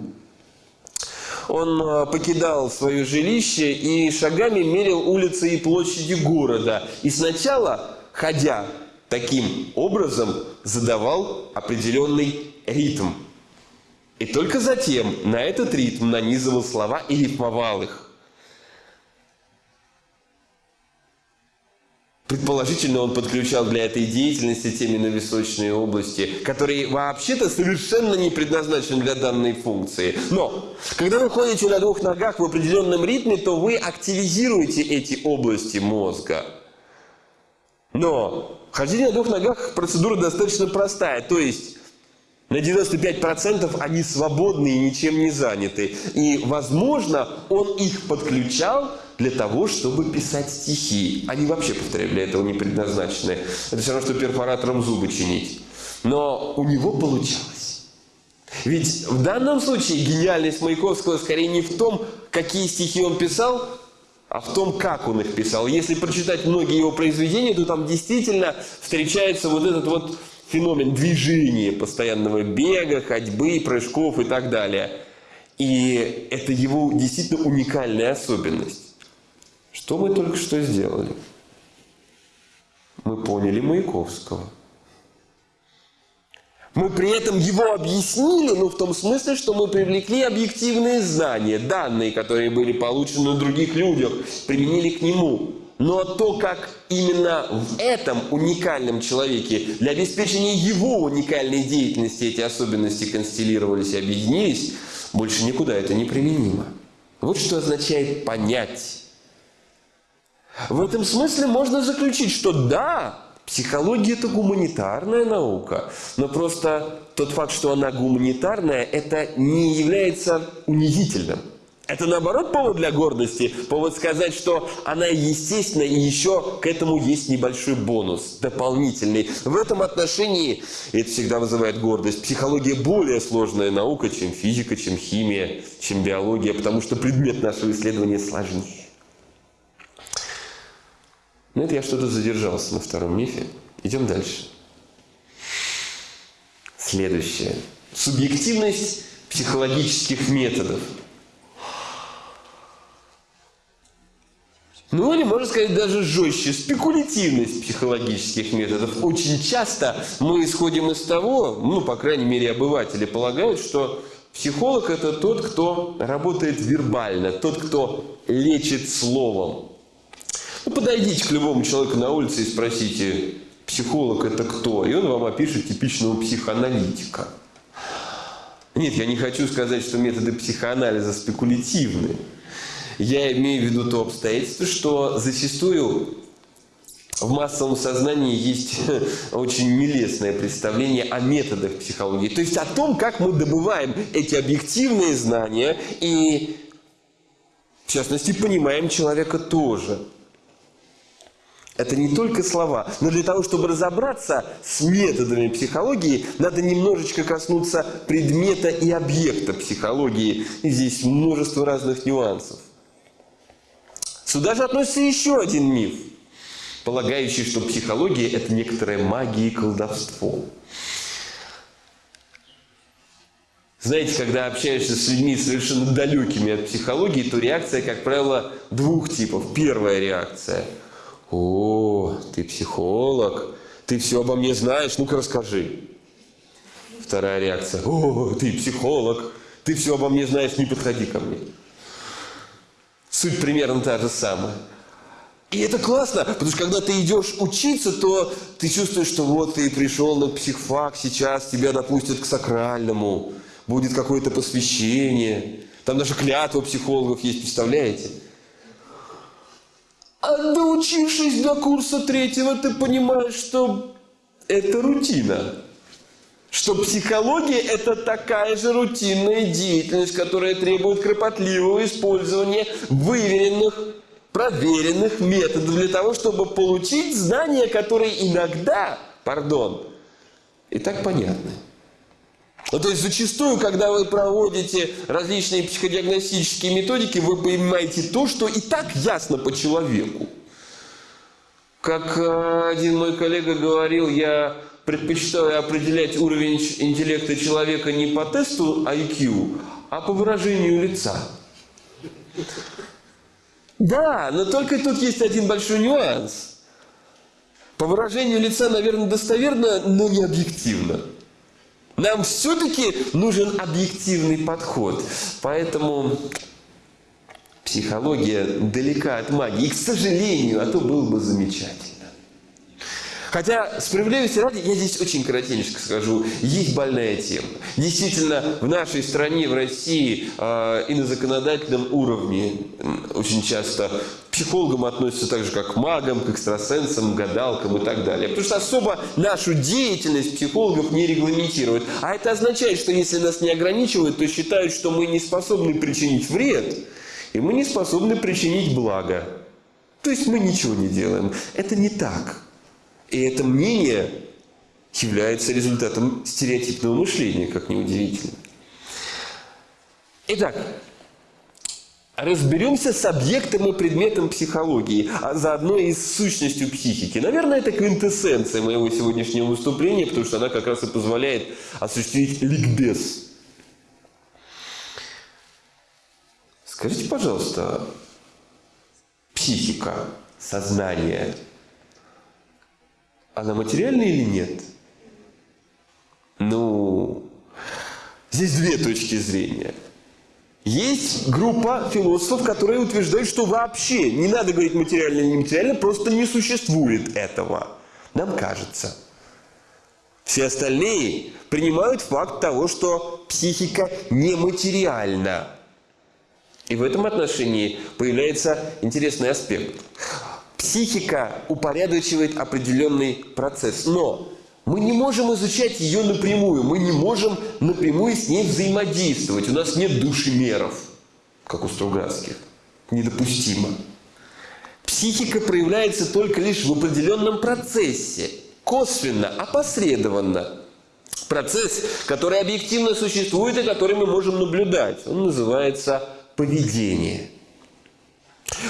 он э, покидал свое жилище и шагами мерил улицы и площади города. И сначала, ходя таким образом, задавал определенный ритм. И только затем на этот ритм нанизывал слова и рифмовал их. Предположительно, он подключал для этой деятельности теменно-височные области, которые вообще-то совершенно не предназначены для данной функции. Но, когда вы ходите на двух ногах в определенном ритме, то вы активизируете эти области мозга. Но хождение на двух ногах процедура достаточно простая. То есть на 95% они свободны и ничем не заняты. И, возможно, он их подключал для того, чтобы писать стихи. Они вообще, повторяю, для этого не предназначены. Это все равно, что перфоратором зубы чинить. Но у него получалось. Ведь в данном случае гениальность Маяковского скорее не в том, какие стихи он писал, а в том, как он их писал. Если прочитать многие его произведения, то там действительно встречается вот этот вот феномен движения, постоянного бега, ходьбы, прыжков и так далее. И это его действительно уникальная особенность. Что мы только что сделали? Мы поняли Маяковского. Мы при этом его объяснили, ну, в том смысле, что мы привлекли объективные знания, данные, которые были получены на других людях, применили к нему. Но то, как именно в этом уникальном человеке для обеспечения его уникальной деятельности эти особенности констеллировались и объединились, больше никуда это не применимо. Вот что означает понять. В этом смысле можно заключить, что да, психология это гуманитарная наука, но просто тот факт, что она гуманитарная, это не является унизительным. Это наоборот повод для гордости, повод сказать, что она естественна, и еще к этому есть небольшой бонус, дополнительный. В этом отношении, это всегда вызывает гордость, психология более сложная наука, чем физика, чем химия, чем биология, потому что предмет нашего исследования сложнее. Ну это я что-то задержался на втором мифе. Идем дальше. Следующее. Субъективность психологических методов – Ну или, можно сказать, даже жестче, спекулятивность психологических методов. Очень часто мы исходим из того, ну, по крайней мере, обыватели полагают, что психолог – это тот, кто работает вербально, тот, кто лечит словом. Ну, подойдите к любому человеку на улице и спросите, психолог – это кто? И он вам опишет типичного психоаналитика. Нет, я не хочу сказать, что методы психоанализа спекулятивны. Я имею в виду то обстоятельство, что зачастую в массовом сознании есть [laughs] очень нелестное представление о методах психологии. То есть о том, как мы добываем эти объективные знания и, в частности, понимаем человека тоже. Это не только слова, но для того, чтобы разобраться с методами психологии, надо немножечко коснуться предмета и объекта психологии. И здесь множество разных нюансов. Сюда же относится еще один миф, полагающий, что психология – это некоторая магия и колдовство. Знаете, когда общаешься с людьми совершенно далекими от психологии, то реакция, как правило, двух типов. Первая реакция – «О, ты психолог, ты все обо мне знаешь, ну-ка расскажи». Вторая реакция – «О, ты психолог, ты все обо мне знаешь, не подходи ко мне». Суть примерно та же самая. И это классно, потому что когда ты идешь учиться, то ты чувствуешь, что вот ты пришел на психфак, сейчас тебя допустят к сакральному, будет какое-то посвящение. Там даже клятва психологов есть, представляете? А доучившись до курса третьего, ты понимаешь, что это рутина что психология – это такая же рутинная деятельность, которая требует кропотливого использования выверенных, проверенных методов для того, чтобы получить знания, которые иногда, пардон, и так понятны. Ну, то есть зачастую, когда вы проводите различные психодиагностические методики, вы понимаете то, что и так ясно по человеку. Как э, один мой коллега говорил, я предпочитаю определять уровень интеллекта человека не по тесту IQ, а по выражению лица. Да, но только тут есть один большой нюанс. По выражению лица, наверное, достоверно, но не объективно. Нам все-таки нужен объективный подход. Поэтому психология далека от магии. И, к сожалению, а то было бы замечательно. Хотя, справедливости ради, я здесь очень коротенько скажу, есть больная тема. Действительно, в нашей стране, в России э, и на законодательном уровне очень часто психологам относятся так же, как к магам, к экстрасенсам, гадалкам и так далее. Потому что особо нашу деятельность психологов не регламентируют. А это означает, что если нас не ограничивают, то считают, что мы не способны причинить вред, и мы не способны причинить благо. То есть мы ничего не делаем. Это не так. И это мнение является результатом стереотипного мышления, как ни удивительно. Итак, разберемся с объектом и предметом психологии, а заодно и с сущностью психики. Наверное, это квинтэссенция моего сегодняшнего выступления, потому что она как раз и позволяет осуществить ликбез. Скажите, пожалуйста, психика, сознание – она материальная или нет? Ну, здесь две точки зрения. Есть группа философов, которые утверждают, что вообще не надо говорить материально или нематериально, просто не существует этого. Нам кажется. Все остальные принимают факт того, что психика нематериальна. И в этом отношении появляется интересный аспект. Психика упорядочивает определенный процесс, но мы не можем изучать ее напрямую, мы не можем напрямую с ней взаимодействовать. У нас нет душемеров, как у Стругацких. Недопустимо. Психика проявляется только лишь в определенном процессе, косвенно, опосредованно. Процесс, который объективно существует и который мы можем наблюдать. Он называется поведение.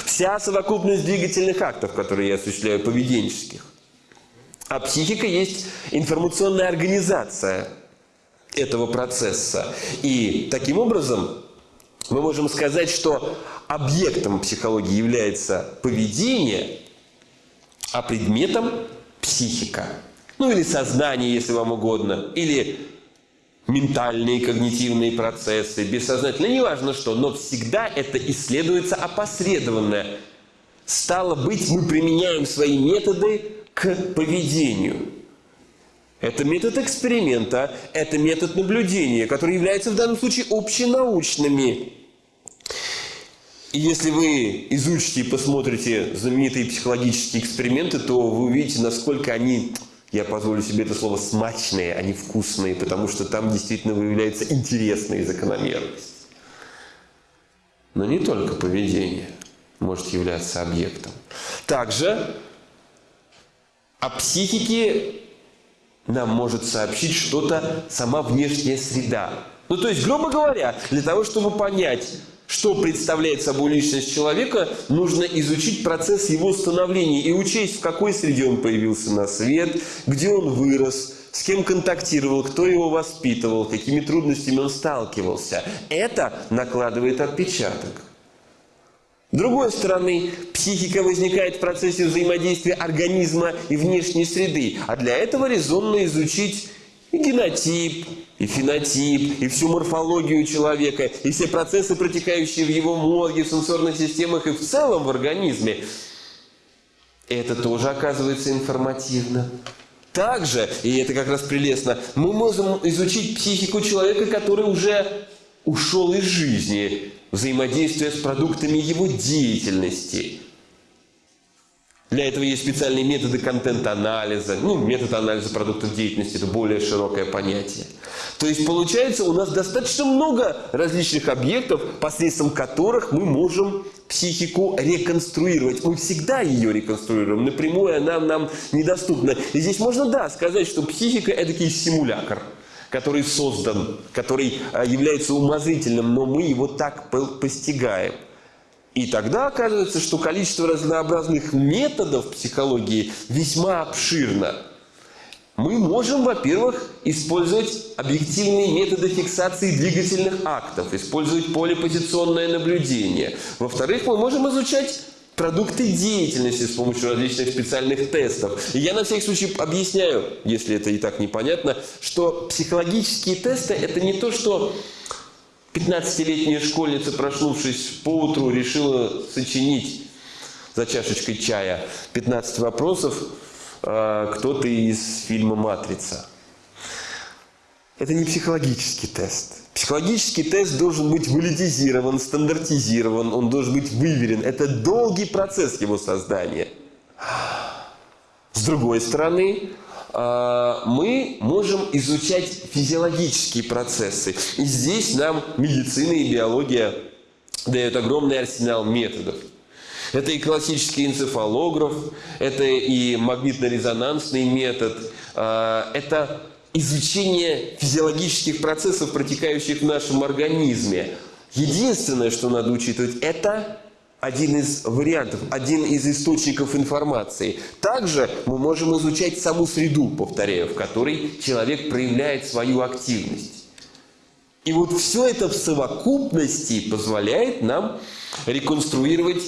Вся совокупность двигательных актов, которые я осуществляю, поведенческих. А психика есть информационная организация этого процесса. И таким образом мы можем сказать, что объектом психологии является поведение, а предметом психика. Ну или сознание, если вам угодно, или ментальные когнитивные процессы, бессознательные, неважно что, но всегда это исследуется опосредованно. Стало быть, мы применяем свои методы к поведению. Это метод эксперимента, это метод наблюдения, который является в данном случае общенаучными. И если вы изучите и посмотрите знаменитые психологические эксперименты, то вы увидите, насколько они, я позволю себе это слово, смачные, они вкусные, потому что там действительно выявляется интересная закономерность. Но не только поведение может являться объектом. Также о психике нам может сообщить что-то сама внешняя среда. Ну, то есть, грубо говоря, для того, чтобы понять, что представляет собой личность человека, нужно изучить процесс его становления и учесть, в какой среде он появился на свет, где он вырос, с кем контактировал, кто его воспитывал, какими трудностями он сталкивался. Это накладывает отпечаток. С другой стороны, психика возникает в процессе взаимодействия организма и внешней среды, а для этого резонно изучить и генотип, и фенотип, и всю морфологию человека, и все процессы, протекающие в его мозге, в сенсорных системах и в целом в организме. Это тоже оказывается информативно. Также, и это как раз прелестно, мы можем изучить психику человека, который уже ушел из жизни, взаимодействуя с продуктами его деятельности. Для этого есть специальные методы контент-анализа. Ну, метод анализа продуктов деятельности – это более широкое понятие. То есть, получается, у нас достаточно много различных объектов, посредством которых мы можем психику реконструировать. Мы всегда ее реконструируем. Напрямую она нам недоступна. И здесь можно, да, сказать, что психика – это симулятор – который создан, который а, является умозрительным, но мы его так постигаем. И тогда оказывается, что количество разнообразных методов психологии весьма обширно. Мы можем, во-первых, использовать объективные методы фиксации двигательных актов, использовать полипозиционное наблюдение. Во-вторых, мы можем изучать продукты деятельности с помощью различных специальных тестов. И я на всякий случай объясняю, если это и так непонятно, что психологические тесты – это не то, что 15-летняя школьница, проснувшись по утру, решила сочинить за чашечкой чая 15 вопросов э, кто-то из фильма «Матрица». Это не психологический тест. Психологический тест должен быть валидизирован, стандартизирован, он должен быть выверен. Это долгий процесс его создания. С другой стороны, мы можем изучать физиологические процессы. И здесь нам медицина и биология дают огромный арсенал методов. Это и классический энцефалограф, это и магнитно-резонансный метод, а, это изучение физиологических процессов, протекающих в нашем организме. Единственное, что надо учитывать, это один из вариантов, один из источников информации. Также мы можем изучать саму среду, повторяю, в которой человек проявляет свою активность. И вот все это в совокупности позволяет нам реконструировать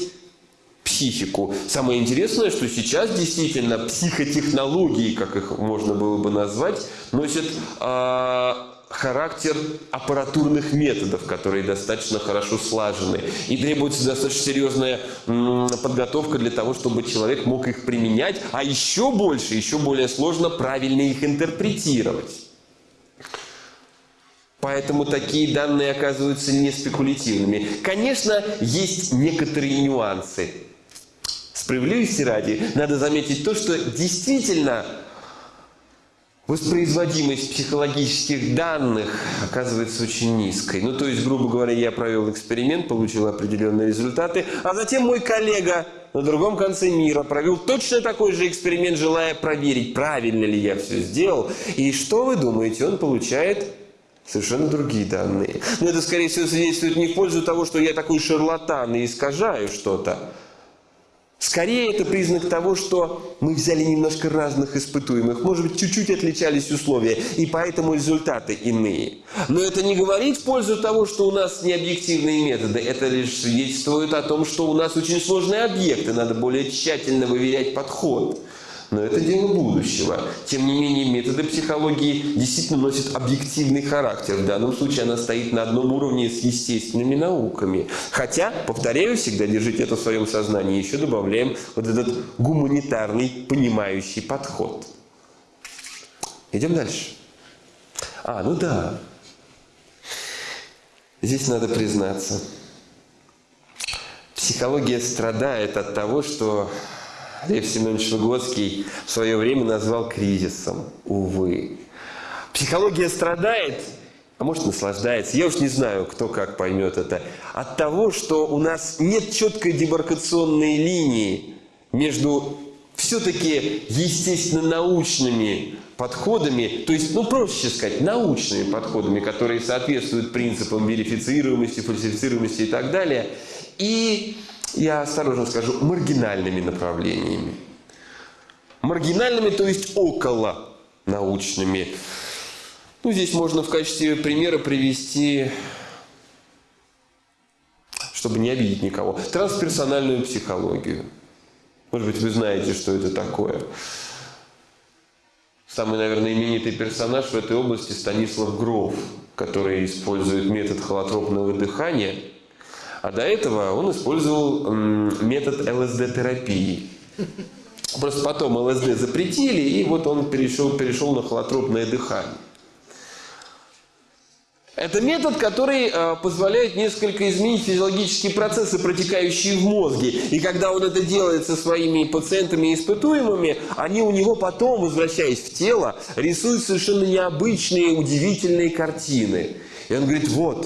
психику. Самое интересное, что сейчас действительно психотехнологии, как их можно было бы назвать, носят э, характер аппаратурных методов, которые достаточно хорошо слажены. И требуется достаточно серьезная подготовка для того, чтобы человек мог их применять, а еще больше, еще более сложно правильно их интерпретировать. Поэтому такие данные оказываются не спекулятивными. Конечно, есть некоторые нюансы. Справедливости ради, надо заметить то, что действительно воспроизводимость психологических данных оказывается очень низкой. Ну, то есть, грубо говоря, я провел эксперимент, получил определенные результаты, а затем мой коллега на другом конце мира провел точно такой же эксперимент, желая проверить, правильно ли я все сделал. И что вы думаете, он получает совершенно другие данные. Но это, скорее всего, свидетельствует не в пользу того, что я такой шарлатан и искажаю что-то. Скорее, это признак того, что мы взяли немножко разных испытуемых. Может быть, чуть-чуть отличались условия, и поэтому результаты иные. Но это не говорит в пользу того, что у нас необъективные методы. Это лишь свидетельствует о том, что у нас очень сложные объекты. Надо более тщательно выверять подход. Но это дело будущего. Тем не менее, методы психологии действительно носят объективный характер. В данном случае она стоит на одном уровне с естественными науками. Хотя, повторяю, всегда держите это в своем сознании. Еще добавляем вот этот гуманитарный, понимающий подход. Идем дальше. А, ну да. Здесь надо признаться. Психология страдает от того, что Лев Семенович Выгодский в свое время назвал кризисом. Увы. Психология страдает, а может наслаждается. Я уж не знаю, кто как поймет это. От того, что у нас нет четкой демаркационной линии между все-таки естественно-научными подходами, то есть, ну, проще сказать, научными подходами, которые соответствуют принципам верифицируемости, фальсифицируемости и так далее, и я осторожно скажу, маргинальными направлениями. Маргинальными, то есть около научными. Ну, здесь можно в качестве примера привести, чтобы не обидеть никого, трансперсональную психологию. Может быть, вы знаете, что это такое. Самый, наверное, именитый персонаж в этой области Станислав Гров, который использует метод холотропного дыхания – а до этого он использовал метод ЛСД-терапии. Просто потом ЛСД запретили, и вот он перешел, перешел на холотропное дыхание. Это метод, который э, позволяет несколько изменить физиологические процессы, протекающие в мозге. И когда он это делает со своими пациентами и испытуемыми, они у него потом, возвращаясь в тело, рисуют совершенно необычные, удивительные картины. И он говорит, вот,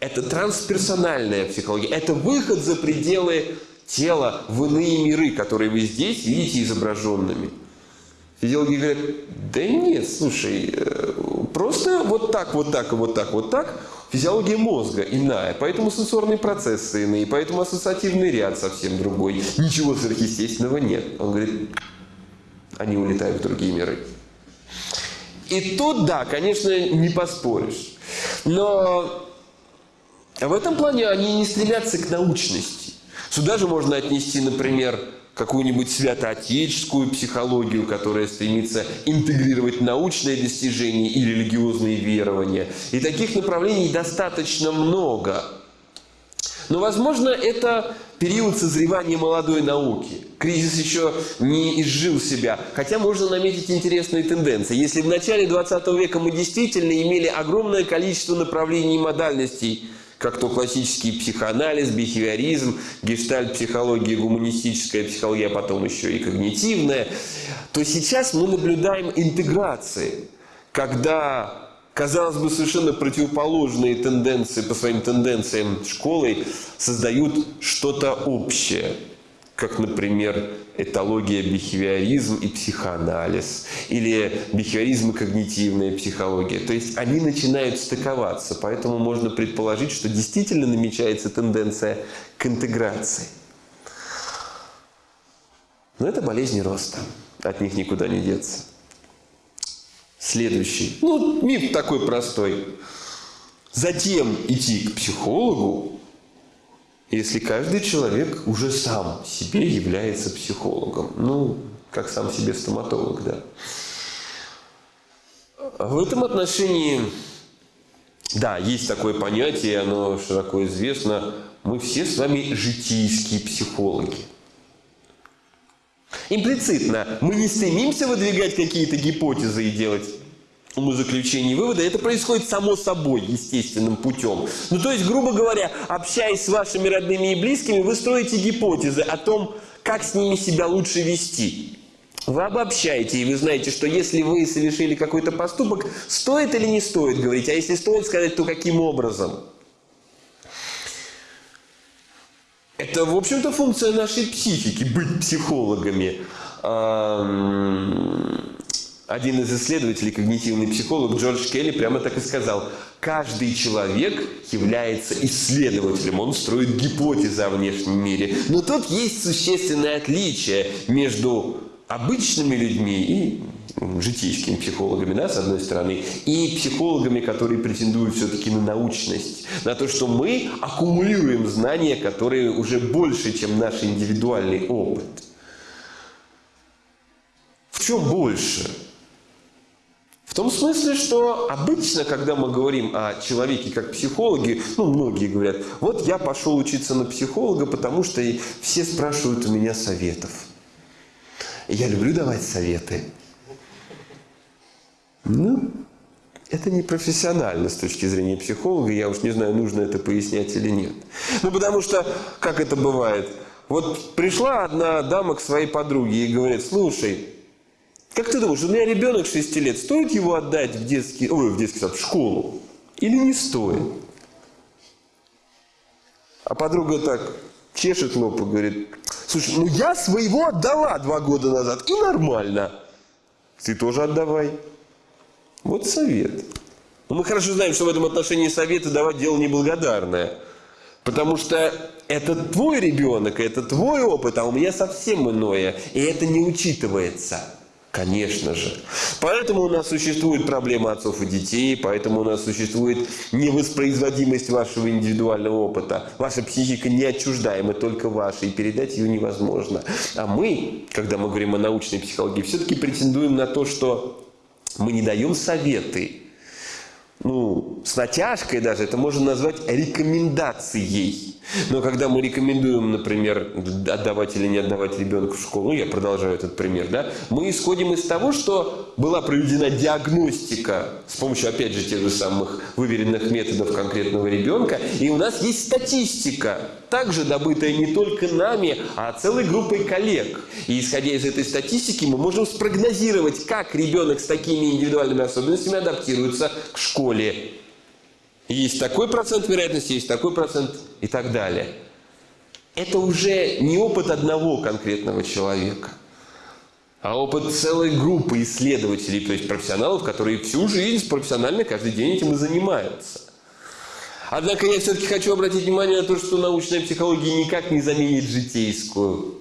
это трансперсональная психология. Это выход за пределы тела в иные миры, которые вы здесь видите изображенными. Физиологи говорят, да нет, слушай, э, просто вот так, вот так, вот так, вот так. Физиология мозга иная, поэтому сенсорные процессы иные, поэтому ассоциативный ряд совсем другой. Ничего сверхъестественного нет. Он говорит, они улетают в другие миры. И тут, да, конечно, не поспоришь. Но в этом плане они не стремятся к научности. Сюда же можно отнести, например, какую-нибудь святоотеческую психологию, которая стремится интегрировать научные достижения и религиозные верования. И таких направлений достаточно много. Но, возможно, это период созревания молодой науки. Кризис еще не изжил себя. Хотя можно наметить интересные тенденции. Если в начале 20 века мы действительно имели огромное количество направлений и модальностей – как то классический психоанализ, бихевиоризм, гештальт-психология, гуманистическая психология, а потом еще и когнитивная, то сейчас мы наблюдаем интеграции, когда, казалось бы, совершенно противоположные тенденции по своим тенденциям школы создают что-то общее – как, например, этология, бихевиоризм и психоанализ, или бихевиоризм и когнитивная психология. То есть они начинают стыковаться, поэтому можно предположить, что действительно намечается тенденция к интеграции. Но это болезни роста, от них никуда не деться. Следующий. Ну, миф такой простой. Затем идти к психологу если каждый человек уже сам себе является психологом. Ну, как сам себе стоматолог, да. В этом отношении, да, есть такое понятие, оно широко известно. Мы все с вами житейские психологи. Имплицитно мы не стремимся выдвигать какие-то гипотезы и делать умозаключения и выводы, это происходит само собой, естественным путем. Ну, то есть, грубо говоря, общаясь с вашими родными и близкими, вы строите гипотезы о том, как с ними себя лучше вести. Вы обобщаете, и вы знаете, что если вы совершили какой-то поступок, стоит или не стоит говорить, а если стоит сказать, то каким образом? Это, в общем-то, функция нашей психики, быть психологами. Один из исследователей, когнитивный психолог Джордж Келли, прямо так и сказал. Каждый человек является исследователем, он строит гипотезы о внешнем мире. Но тут есть существенное отличие между обычными людьми и житейскими психологами, да, с одной стороны, и психологами, которые претендуют все-таки на научность, на то, что мы аккумулируем знания, которые уже больше, чем наш индивидуальный опыт. В чем больше? Том смысле, что обычно, когда мы говорим о человеке как психологе, ну, многие говорят, вот я пошел учиться на психолога, потому что все спрашивают у меня советов. Я люблю давать советы. Ну, это не профессионально с точки зрения психолога. Я уж не знаю, нужно это пояснять или нет. Ну, потому что, как это бывает, вот пришла одна дама к своей подруге и говорит, слушай, как ты думаешь, у меня ребенок 6 лет, стоит его отдать в детский, ой, в детский сад, в школу? Или не стоит? А подруга так чешет лоб и говорит, слушай, ну я своего отдала два года назад, и нормально. Ты тоже отдавай. Вот совет. Но мы хорошо знаем, что в этом отношении советы давать дело неблагодарное. Потому что это твой ребенок, это твой опыт, а у меня совсем иное. И это не учитывается. Конечно же. Поэтому у нас существует проблема отцов и детей, поэтому у нас существует невоспроизводимость вашего индивидуального опыта. Ваша психика не отчуждаема, только ваша, и передать ее невозможно. А мы, когда мы говорим о научной психологии, все-таки претендуем на то, что мы не даем советы. Ну, с натяжкой даже это можно назвать рекомендацией. Но когда мы рекомендуем, например, отдавать или не отдавать ребенка в школу, я продолжаю этот пример, да, мы исходим из того, что была проведена диагностика с помощью, опять же, тех же самых выверенных методов конкретного ребенка, и у нас есть статистика, также добытая не только нами, а целой группой коллег. И исходя из этой статистики, мы можем спрогнозировать, как ребенок с такими индивидуальными особенностями адаптируется к школе. Есть такой процент вероятности, есть такой процент и так далее. Это уже не опыт одного конкретного человека, а опыт целой группы исследователей, то есть профессионалов, которые всю жизнь профессионально каждый день этим и занимаются. Однако я все-таки хочу обратить внимание на то, что научная психология никак не заменит житейскую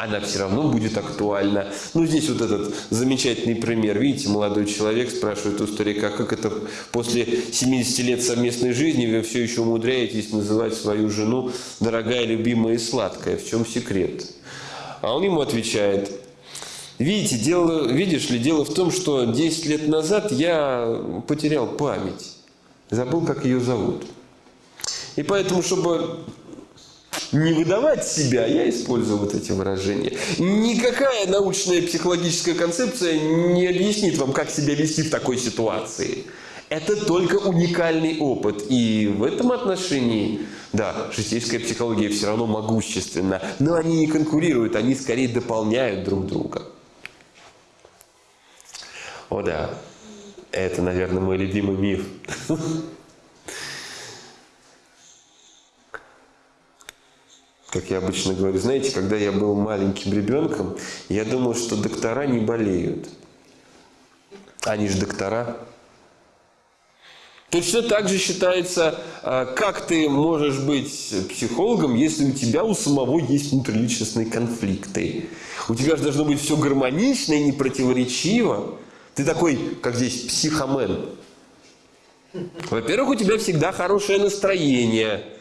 она все равно будет актуальна. Ну, здесь вот этот замечательный пример. Видите, молодой человек спрашивает у старика, как это после 70 лет совместной жизни вы все еще умудряетесь называть свою жену дорогая, любимая и сладкая. В чем секрет? А он ему отвечает, видите, дело, видишь ли, дело в том, что 10 лет назад я потерял память. Забыл, как ее зовут. И поэтому, чтобы не выдавать себя, я использую вот эти выражения. Никакая научная психологическая концепция не объяснит вам, как себя вести в такой ситуации. Это только уникальный опыт. И в этом отношении, да, житейская психология все равно могущественна. Но они не конкурируют, они скорее дополняют друг друга. О да, это, наверное, мой любимый миф. [laughs] как я обычно говорю, знаете, когда я был маленьким ребенком, я думал, что доктора не болеют. Они же доктора. Точно так же считается, а, как ты можешь быть психологом, если у тебя у самого есть внутриличностные конфликты. У тебя же должно быть все гармонично и непротиворечиво. Ты такой, как здесь, психомен. Во-первых, у тебя всегда хорошее настроение –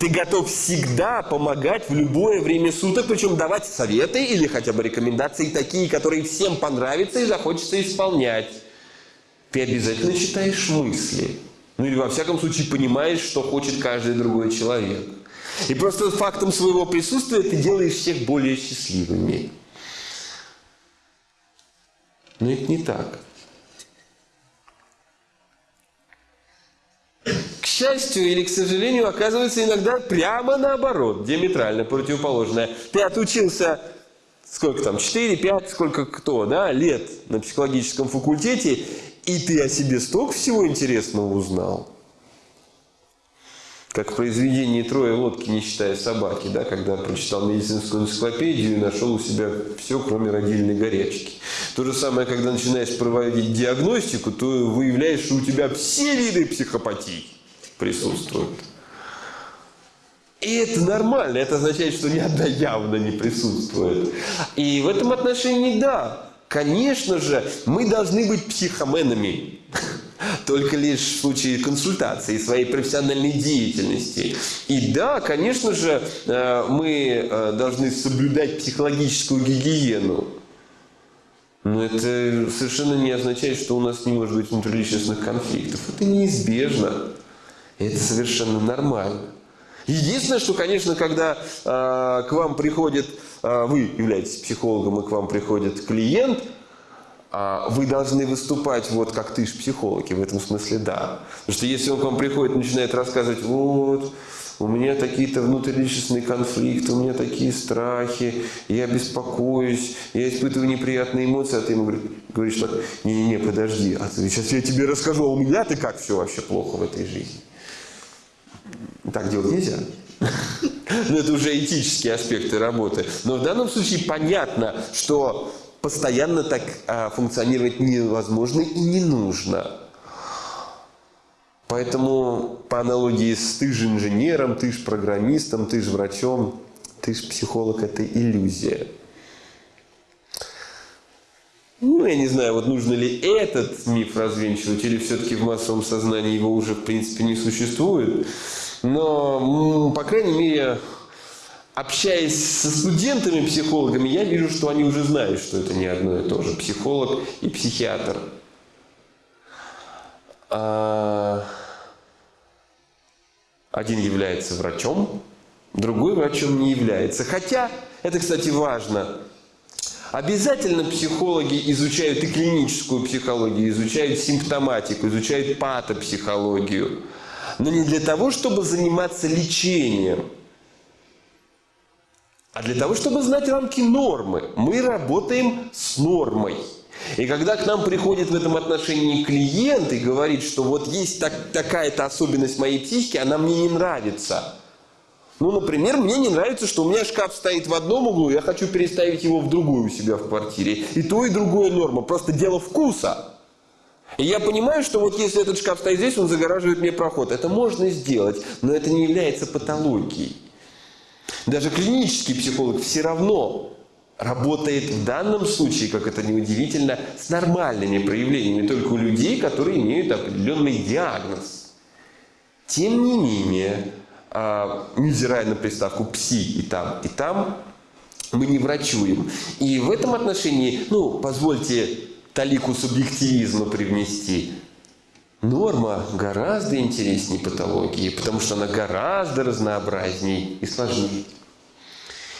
Ты готов всегда помогать в любое время суток, причем давать советы или хотя бы рекомендации такие, которые всем понравятся и захочется исполнять. Ты обязательно читаешь мысли. Ну или во всяком случае понимаешь, что хочет каждый другой человек. И просто фактом своего присутствия ты делаешь всех более счастливыми. Но это не так. Счастью или к сожалению, оказывается иногда прямо наоборот, диаметрально противоположное. Ты отучился сколько там, 4, 5, сколько кто, да, лет на психологическом факультете, и ты о себе столько всего интересного узнал. Как в произведении «Трое лодки, не считая собаки», да, когда прочитал медицинскую энциклопедию и нашел у себя все, кроме родильной горячки. То же самое, когда начинаешь проводить диагностику, то выявляешь, что у тебя все виды психопатии присутствуют. И это нормально, это означает, что ни одна явно не присутствует. И в этом отношении, да, конечно же, мы должны быть психоменами [laughs] только лишь в случае консультации своей профессиональной деятельности. И да, конечно же, э, мы э, должны соблюдать психологическую гигиену. Но это совершенно не означает, что у нас не может быть внутриличностных конфликтов. Это неизбежно. Это совершенно нормально. Единственное, что, конечно, когда э, к вам приходит, э, вы являетесь психологом, и к вам приходит клиент – а вы должны выступать вот как ты ж психологи, в этом смысле да. Потому что если он к вам приходит и начинает рассказывать, вот, у меня такие-то внутриличностные конфликты, у меня такие страхи, я беспокоюсь, я испытываю неприятные эмоции, а ты ему говоришь так, не-не-не, подожди, а ты, сейчас я тебе расскажу, а у меня-то как все вообще плохо в этой жизни. Так делать нельзя. Но это уже этические аспекты работы. Но в данном случае понятно, что постоянно так а, функционировать невозможно и не нужно. Поэтому по аналогии с ты же инженером, ты же программистом, ты же врачом, ты же психолог – это иллюзия. Ну, я не знаю, вот нужно ли этот миф развенчивать, или все-таки в массовом сознании его уже, в принципе, не существует. Но, по крайней мере, общаясь со студентами-психологами, я вижу, что они уже знают, что это не одно и то же. Психолог и психиатр. А, один является врачом, другой врачом не является. Хотя, это, кстати, важно, Обязательно психологи изучают и клиническую психологию, изучают симптоматику, изучают патопсихологию. Но не для того, чтобы заниматься лечением – а для того, чтобы знать рамки нормы. Мы работаем с нормой. И когда к нам приходит в этом отношении клиент и говорит, что вот есть так, такая-то особенность моей психики, она мне не нравится. Ну, например, мне не нравится, что у меня шкаф стоит в одном углу, я хочу переставить его в другую у себя в квартире. И то, и другое норма. Просто дело вкуса. И я понимаю, что вот если этот шкаф стоит здесь, он загораживает мне проход. Это можно сделать, но это не является патологией. Даже клинический психолог все равно работает в данном случае, как это неудивительно, с нормальными проявлениями, только у людей, которые имеют определенный диагноз. Тем не менее, а, невзирая на приставку «пси» и там, и там, мы не врачуем. И в этом отношении, ну, позвольте талику субъективизма привнести. Норма гораздо интереснее патологии, потому что она гораздо разнообразней и сложнее.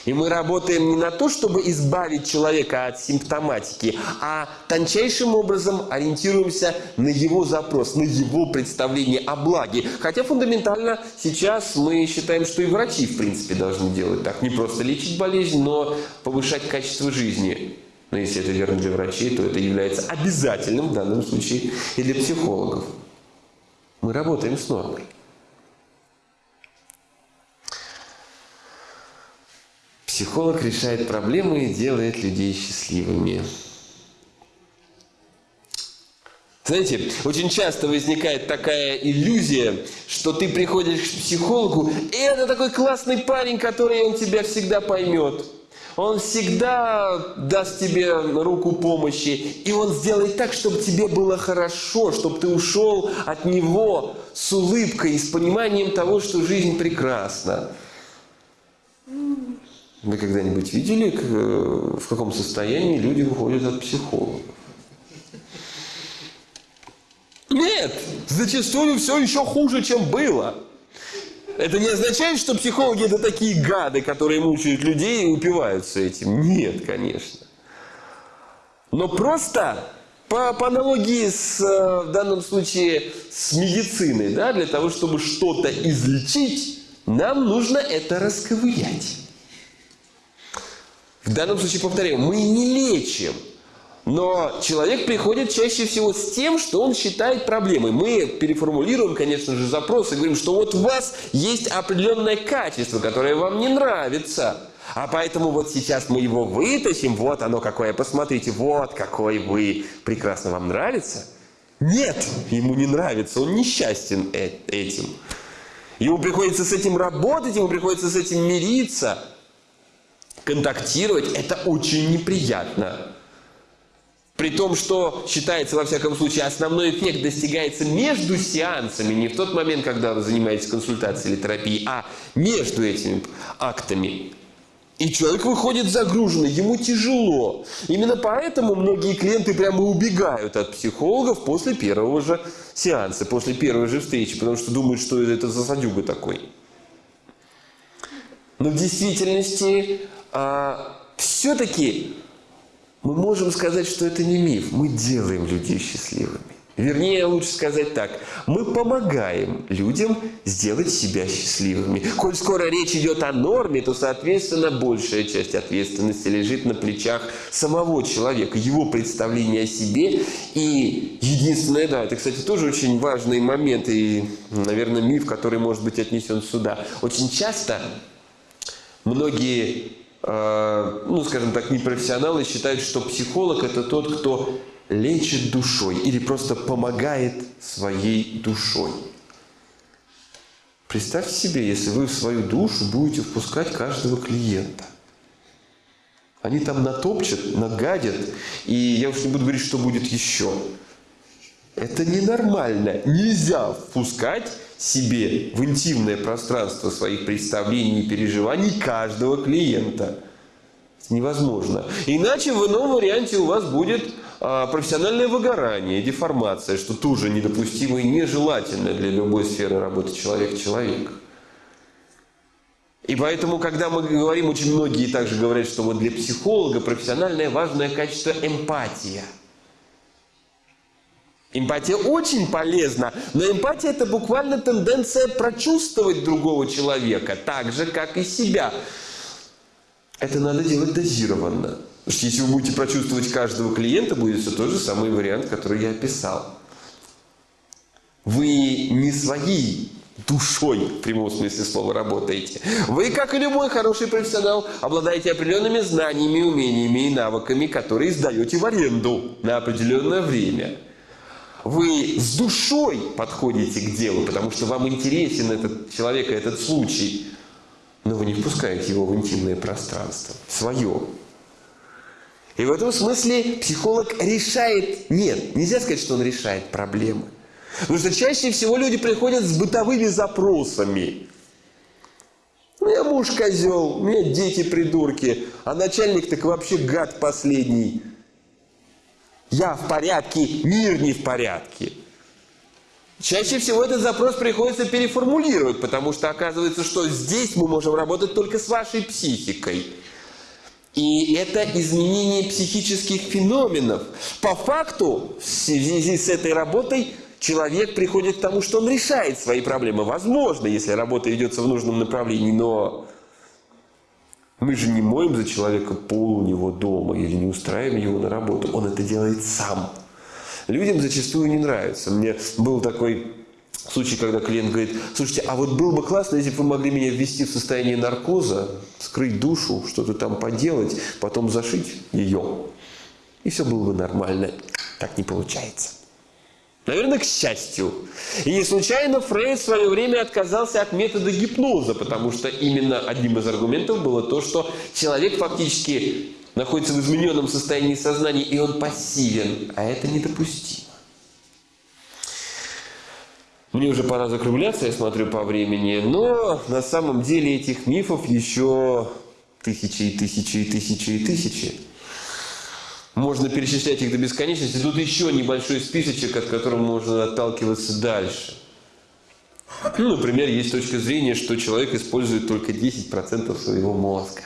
И мы работаем не на то, чтобы избавить человека от симптоматики, а тончайшим образом ориентируемся на его запрос, на его представление о благе. Хотя фундаментально сейчас мы считаем, что и врачи, в принципе, должны делать так. Не просто лечить болезнь, но повышать качество жизни. Но если это верно для врачей, то это является обязательным в данном случае и для психологов. Мы работаем с нормой. Психолог решает проблемы и делает людей счастливыми. Знаете, очень часто возникает такая иллюзия, что ты приходишь к психологу, и это такой классный парень, который он тебя всегда поймет. Он всегда даст тебе руку помощи, и он сделает так, чтобы тебе было хорошо, чтобы ты ушел от него с улыбкой и с пониманием того, что жизнь прекрасна. Вы когда-нибудь видели, в каком состоянии люди выходят от психологов? Нет, зачастую все еще хуже, чем было. Это не означает, что психологи это такие гады, которые мучают людей и упиваются этим. Нет, конечно. Но просто по, по аналогии с, э, в данном случае с медициной, да, для того, чтобы что-то излечить, нам нужно это расковырять. В данном случае, повторяю, мы не лечим – но человек приходит чаще всего с тем, что он считает проблемой. Мы переформулируем, конечно же, запрос и говорим, что вот у вас есть определенное качество, которое вам не нравится. А поэтому вот сейчас мы его вытащим, вот оно какое, посмотрите, вот какой вы, прекрасно вам нравится? Нет, ему не нравится, он несчастен э, этим. Ему приходится с этим работать, ему приходится с этим мириться, контактировать, это очень неприятно. При том, что считается, во всяком случае, основной эффект достигается между сеансами, не в тот момент, когда вы занимаетесь консультацией или терапией, а между этими актами. И человек выходит загруженный, ему тяжело. Именно поэтому многие клиенты прямо убегают от психологов после первого же сеанса, после первой же встречи, потому что думают, что это за садюга такой. Но в действительности а, все-таки мы можем сказать, что это не миф. Мы делаем людей счастливыми. Вернее, лучше сказать так. Мы помогаем людям сделать себя счастливыми. Коль скоро речь идет о норме, то, соответственно, большая часть ответственности лежит на плечах самого человека, его представления о себе. И единственное, да, это, кстати, тоже очень важный момент и, наверное, миф, который может быть отнесен сюда. Очень часто многие ну, скажем так, непрофессионалы считают, что психолог – это тот, кто лечит душой или просто помогает своей душой. Представьте себе, если вы в свою душу будете впускать каждого клиента. Они там натопчат, нагадят, и я уж не буду говорить, что будет еще. Это ненормально. Нельзя впускать себе в интимное пространство своих представлений и переживаний каждого клиента. Невозможно. Иначе в ином варианте у вас будет а, профессиональное выгорание, деформация, что тоже недопустимо и нежелательно для любой сферы работы человек-человек. И поэтому, когда мы говорим, очень многие также говорят, что вот для психолога профессиональное важное качество – эмпатия – Эмпатия очень полезна, но эмпатия это буквально тенденция прочувствовать другого человека, так же, как и себя. Это надо делать дозированно. Потому что если вы будете прочувствовать каждого клиента, будет все тот же самый вариант, который я описал. Вы не своей душой, в прямом смысле слова, работаете. Вы, как и любой хороший профессионал, обладаете определенными знаниями, умениями и навыками, которые сдаете в аренду на определенное время – вы с душой подходите к делу, потому что вам интересен этот человек и этот случай, но вы не впускаете его в интимное пространство, свое. И в этом смысле психолог решает, нет, нельзя сказать, что он решает проблемы. Потому что чаще всего люди приходят с бытовыми запросами. У меня муж козел, у меня дети придурки, а начальник так вообще гад последний. Я в порядке, мир не в порядке. Чаще всего этот запрос приходится переформулировать, потому что оказывается, что здесь мы можем работать только с вашей психикой. И это изменение психических феноменов. По факту, в связи с этой работой, человек приходит к тому, что он решает свои проблемы. Возможно, если работа ведется в нужном направлении, но мы же не моем за человека пол у него дома или не устраиваем его на работу. Он это делает сам. Людям зачастую не нравится. Мне был такой случай, когда клиент говорит, слушайте, а вот было бы классно, если бы вы могли меня ввести в состояние наркоза, скрыть душу, что-то там поделать, потом зашить ее. И все было бы нормально. Так не получается. Наверное, к счастью. И не случайно Фрейд в свое время отказался от метода гипноза, потому что именно одним из аргументов было то, что человек фактически находится в измененном состоянии сознания, и он пассивен, а это недопустимо. Мне уже пора закругляться, я смотрю по времени, но на самом деле этих мифов еще тысячи и тысячи и тысячи и тысячи. Можно перечислять их до бесконечности. Тут еще небольшой списочек, от которого можно отталкиваться дальше. Ну, например, есть точка зрения, что человек использует только 10% своего мозга.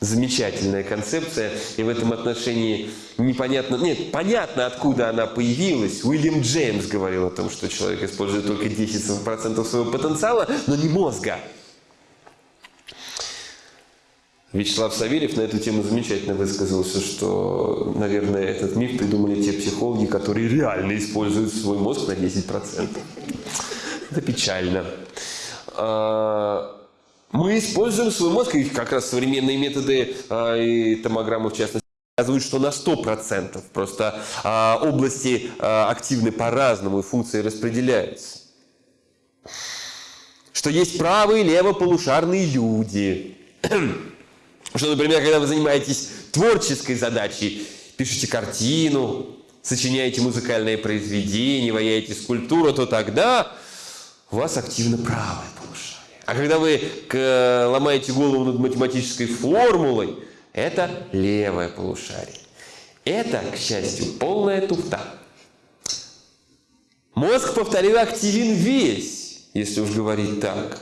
Замечательная концепция, и в этом отношении непонятно, нет, понятно, откуда она появилась. Уильям Джеймс говорил о том, что человек использует только 10% своего потенциала, но не мозга. Вячеслав Савельев на эту тему замечательно высказался, что, наверное, этот миф придумали те психологи, которые реально используют свой мозг на 10%. Это печально. А, мы используем свой мозг, и как раз современные методы а, и томограммы в частности, показывают, что на 100%. Просто а, области активны по-разному, и функции распределяются. Что есть правые и левополушарные люди. Что, например, когда вы занимаетесь творческой задачей, пишете картину, сочиняете музыкальное произведение, ваяете скульптуру, то тогда у вас активно правое полушарие. А когда вы ломаете голову над математической формулой, это левое полушарие. Это, к счастью, полная туфта. Мозг, повторил, активен весь, если уж говорить так.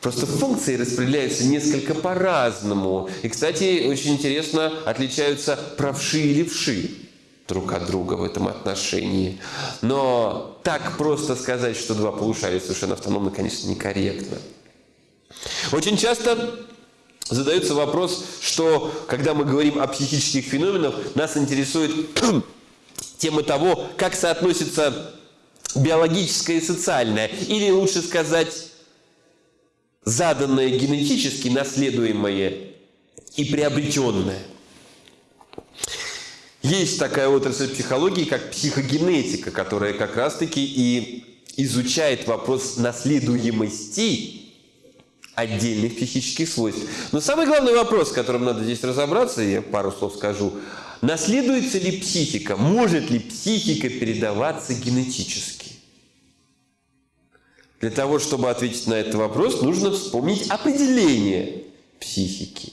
Просто функции распределяются несколько по-разному. И, кстати, очень интересно отличаются правши и левши друг от друга в этом отношении. Но так просто сказать, что два полушария совершенно автономны, конечно, некорректно. Очень часто задается вопрос, что когда мы говорим о психических феноменах, нас интересует [clears throat] тема того, как соотносится биологическое и социальное. Или лучше сказать заданное генетически, наследуемое и приобретенное. Есть такая отрасль психологии, как психогенетика, которая как раз-таки и изучает вопрос наследуемости отдельных психических свойств. Но самый главный вопрос, с которым надо здесь разобраться, я пару слов скажу, наследуется ли психика, может ли психика передаваться генетически? Для того, чтобы ответить на этот вопрос, нужно вспомнить определение психики.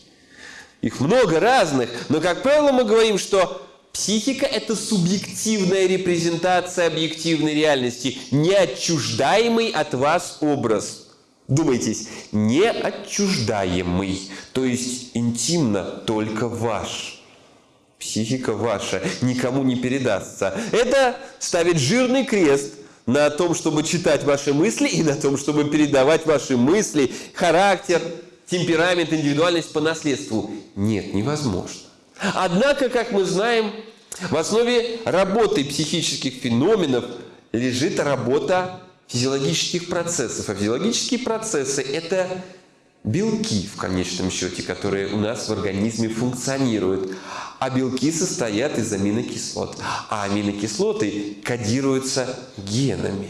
Их много разных, но, как правило, мы говорим, что психика – это субъективная репрезентация объективной реальности, неотчуждаемый от вас образ. Думайтесь, неотчуждаемый, то есть интимно только ваш. Психика ваша, никому не передастся. Это ставит жирный крест – на том, чтобы читать ваши мысли и на том, чтобы передавать ваши мысли, характер, темперамент, индивидуальность по наследству. Нет, невозможно. Однако, как мы знаем, в основе работы психических феноменов лежит работа физиологических процессов. А физиологические процессы – это белки, в конечном счете, которые у нас в организме функционируют. А белки состоят из аминокислот. А аминокислоты кодируются генами.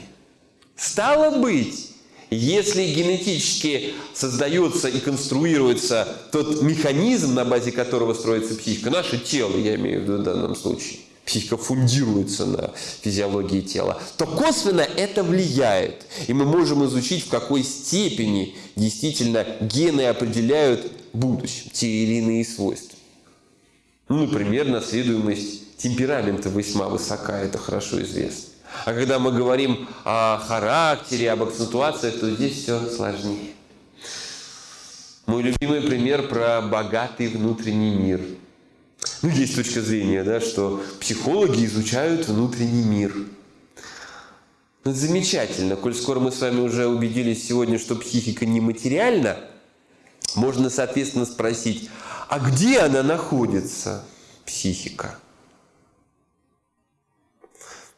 Стало быть, если генетически создается и конструируется тот механизм, на базе которого строится психика, наше тело, я имею в виду в данном случае, психика фундируется на физиологии тела, то косвенно это влияет. И мы можем изучить, в какой степени действительно гены определяют в будущем те или иные свойства. Ну, например, наследуемость темперамента весьма высока, это хорошо известно. А когда мы говорим о характере, об акцентуациях, то здесь все сложнее. Мой любимый пример про богатый внутренний мир. Ну, есть точка зрения, да, что психологи изучают внутренний мир. Ну, замечательно. Коль скоро мы с вами уже убедились сегодня, что психика нематериальна, можно, соответственно, спросить, а где она находится, психика?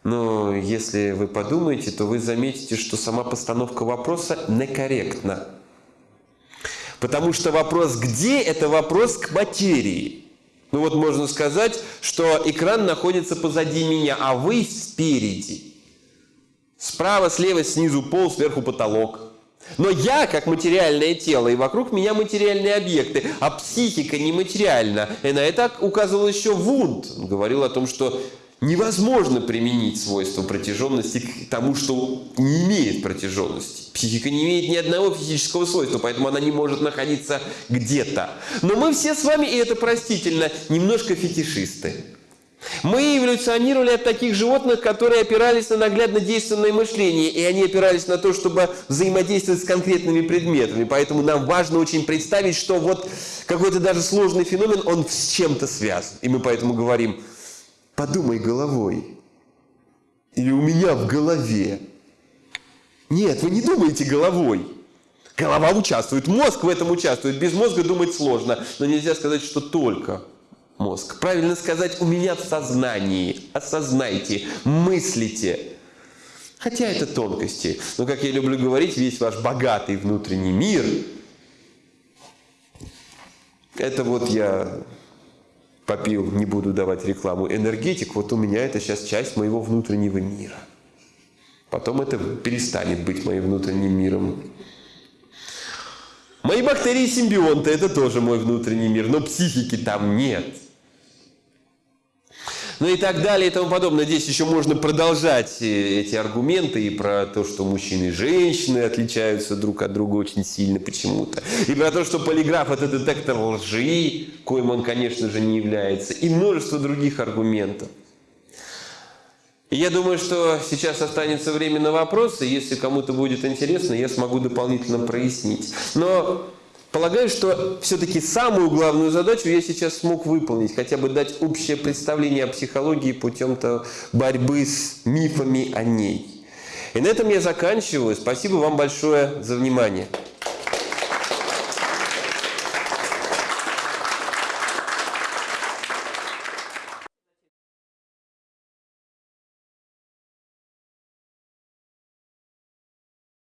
Но если вы подумаете, то вы заметите, что сама постановка вопроса некорректна. Потому что вопрос «где» – это вопрос к материи. Ну вот можно сказать, что экран находится позади меня, а вы спереди. Справа, слева, снизу пол, сверху потолок. Но я как материальное тело, и вокруг меня материальные объекты, а психика нематериальна. И на это указывал еще Вунд. Он говорил о том, что невозможно применить свойство протяженности к тому, что не имеет протяженности. Психика не имеет ни одного физического свойства, поэтому она не может находиться где-то. Но мы все с вами, и это простительно, немножко фетишисты. Мы эволюционировали от таких животных, которые опирались на наглядно действенное мышление, и они опирались на то, чтобы взаимодействовать с конкретными предметами. Поэтому нам важно очень представить, что вот какой-то даже сложный феномен, он с чем-то связан. И мы поэтому говорим, подумай головой. Или у меня в голове. Нет, вы не думаете головой. Голова участвует, мозг в этом участвует. Без мозга думать сложно, но нельзя сказать, что только мозг. Правильно сказать, у меня в сознании. Осознайте, мыслите. Хотя это тонкости. Но, как я люблю говорить, весь ваш богатый внутренний мир, это вот я попил, не буду давать рекламу, энергетик, вот у меня это сейчас часть моего внутреннего мира. Потом это перестанет быть моим внутренним миром. Мои бактерии-симбионты – это тоже мой внутренний мир, но психики там нет ну и так далее и тому подобное. Здесь еще можно продолжать э, эти аргументы и про то, что мужчины и женщины отличаются друг от друга очень сильно почему-то. И про то, что полиграф – это детектор лжи, коим он, конечно же, не является. И множество других аргументов. Я думаю, что сейчас останется время на вопросы. Если кому-то будет интересно, я смогу дополнительно прояснить. Но Полагаю, что все-таки самую главную задачу я сейчас смог выполнить, хотя бы дать общее представление о психологии путем-то борьбы с мифами о ней. И на этом я заканчиваю. Спасибо вам большое за внимание.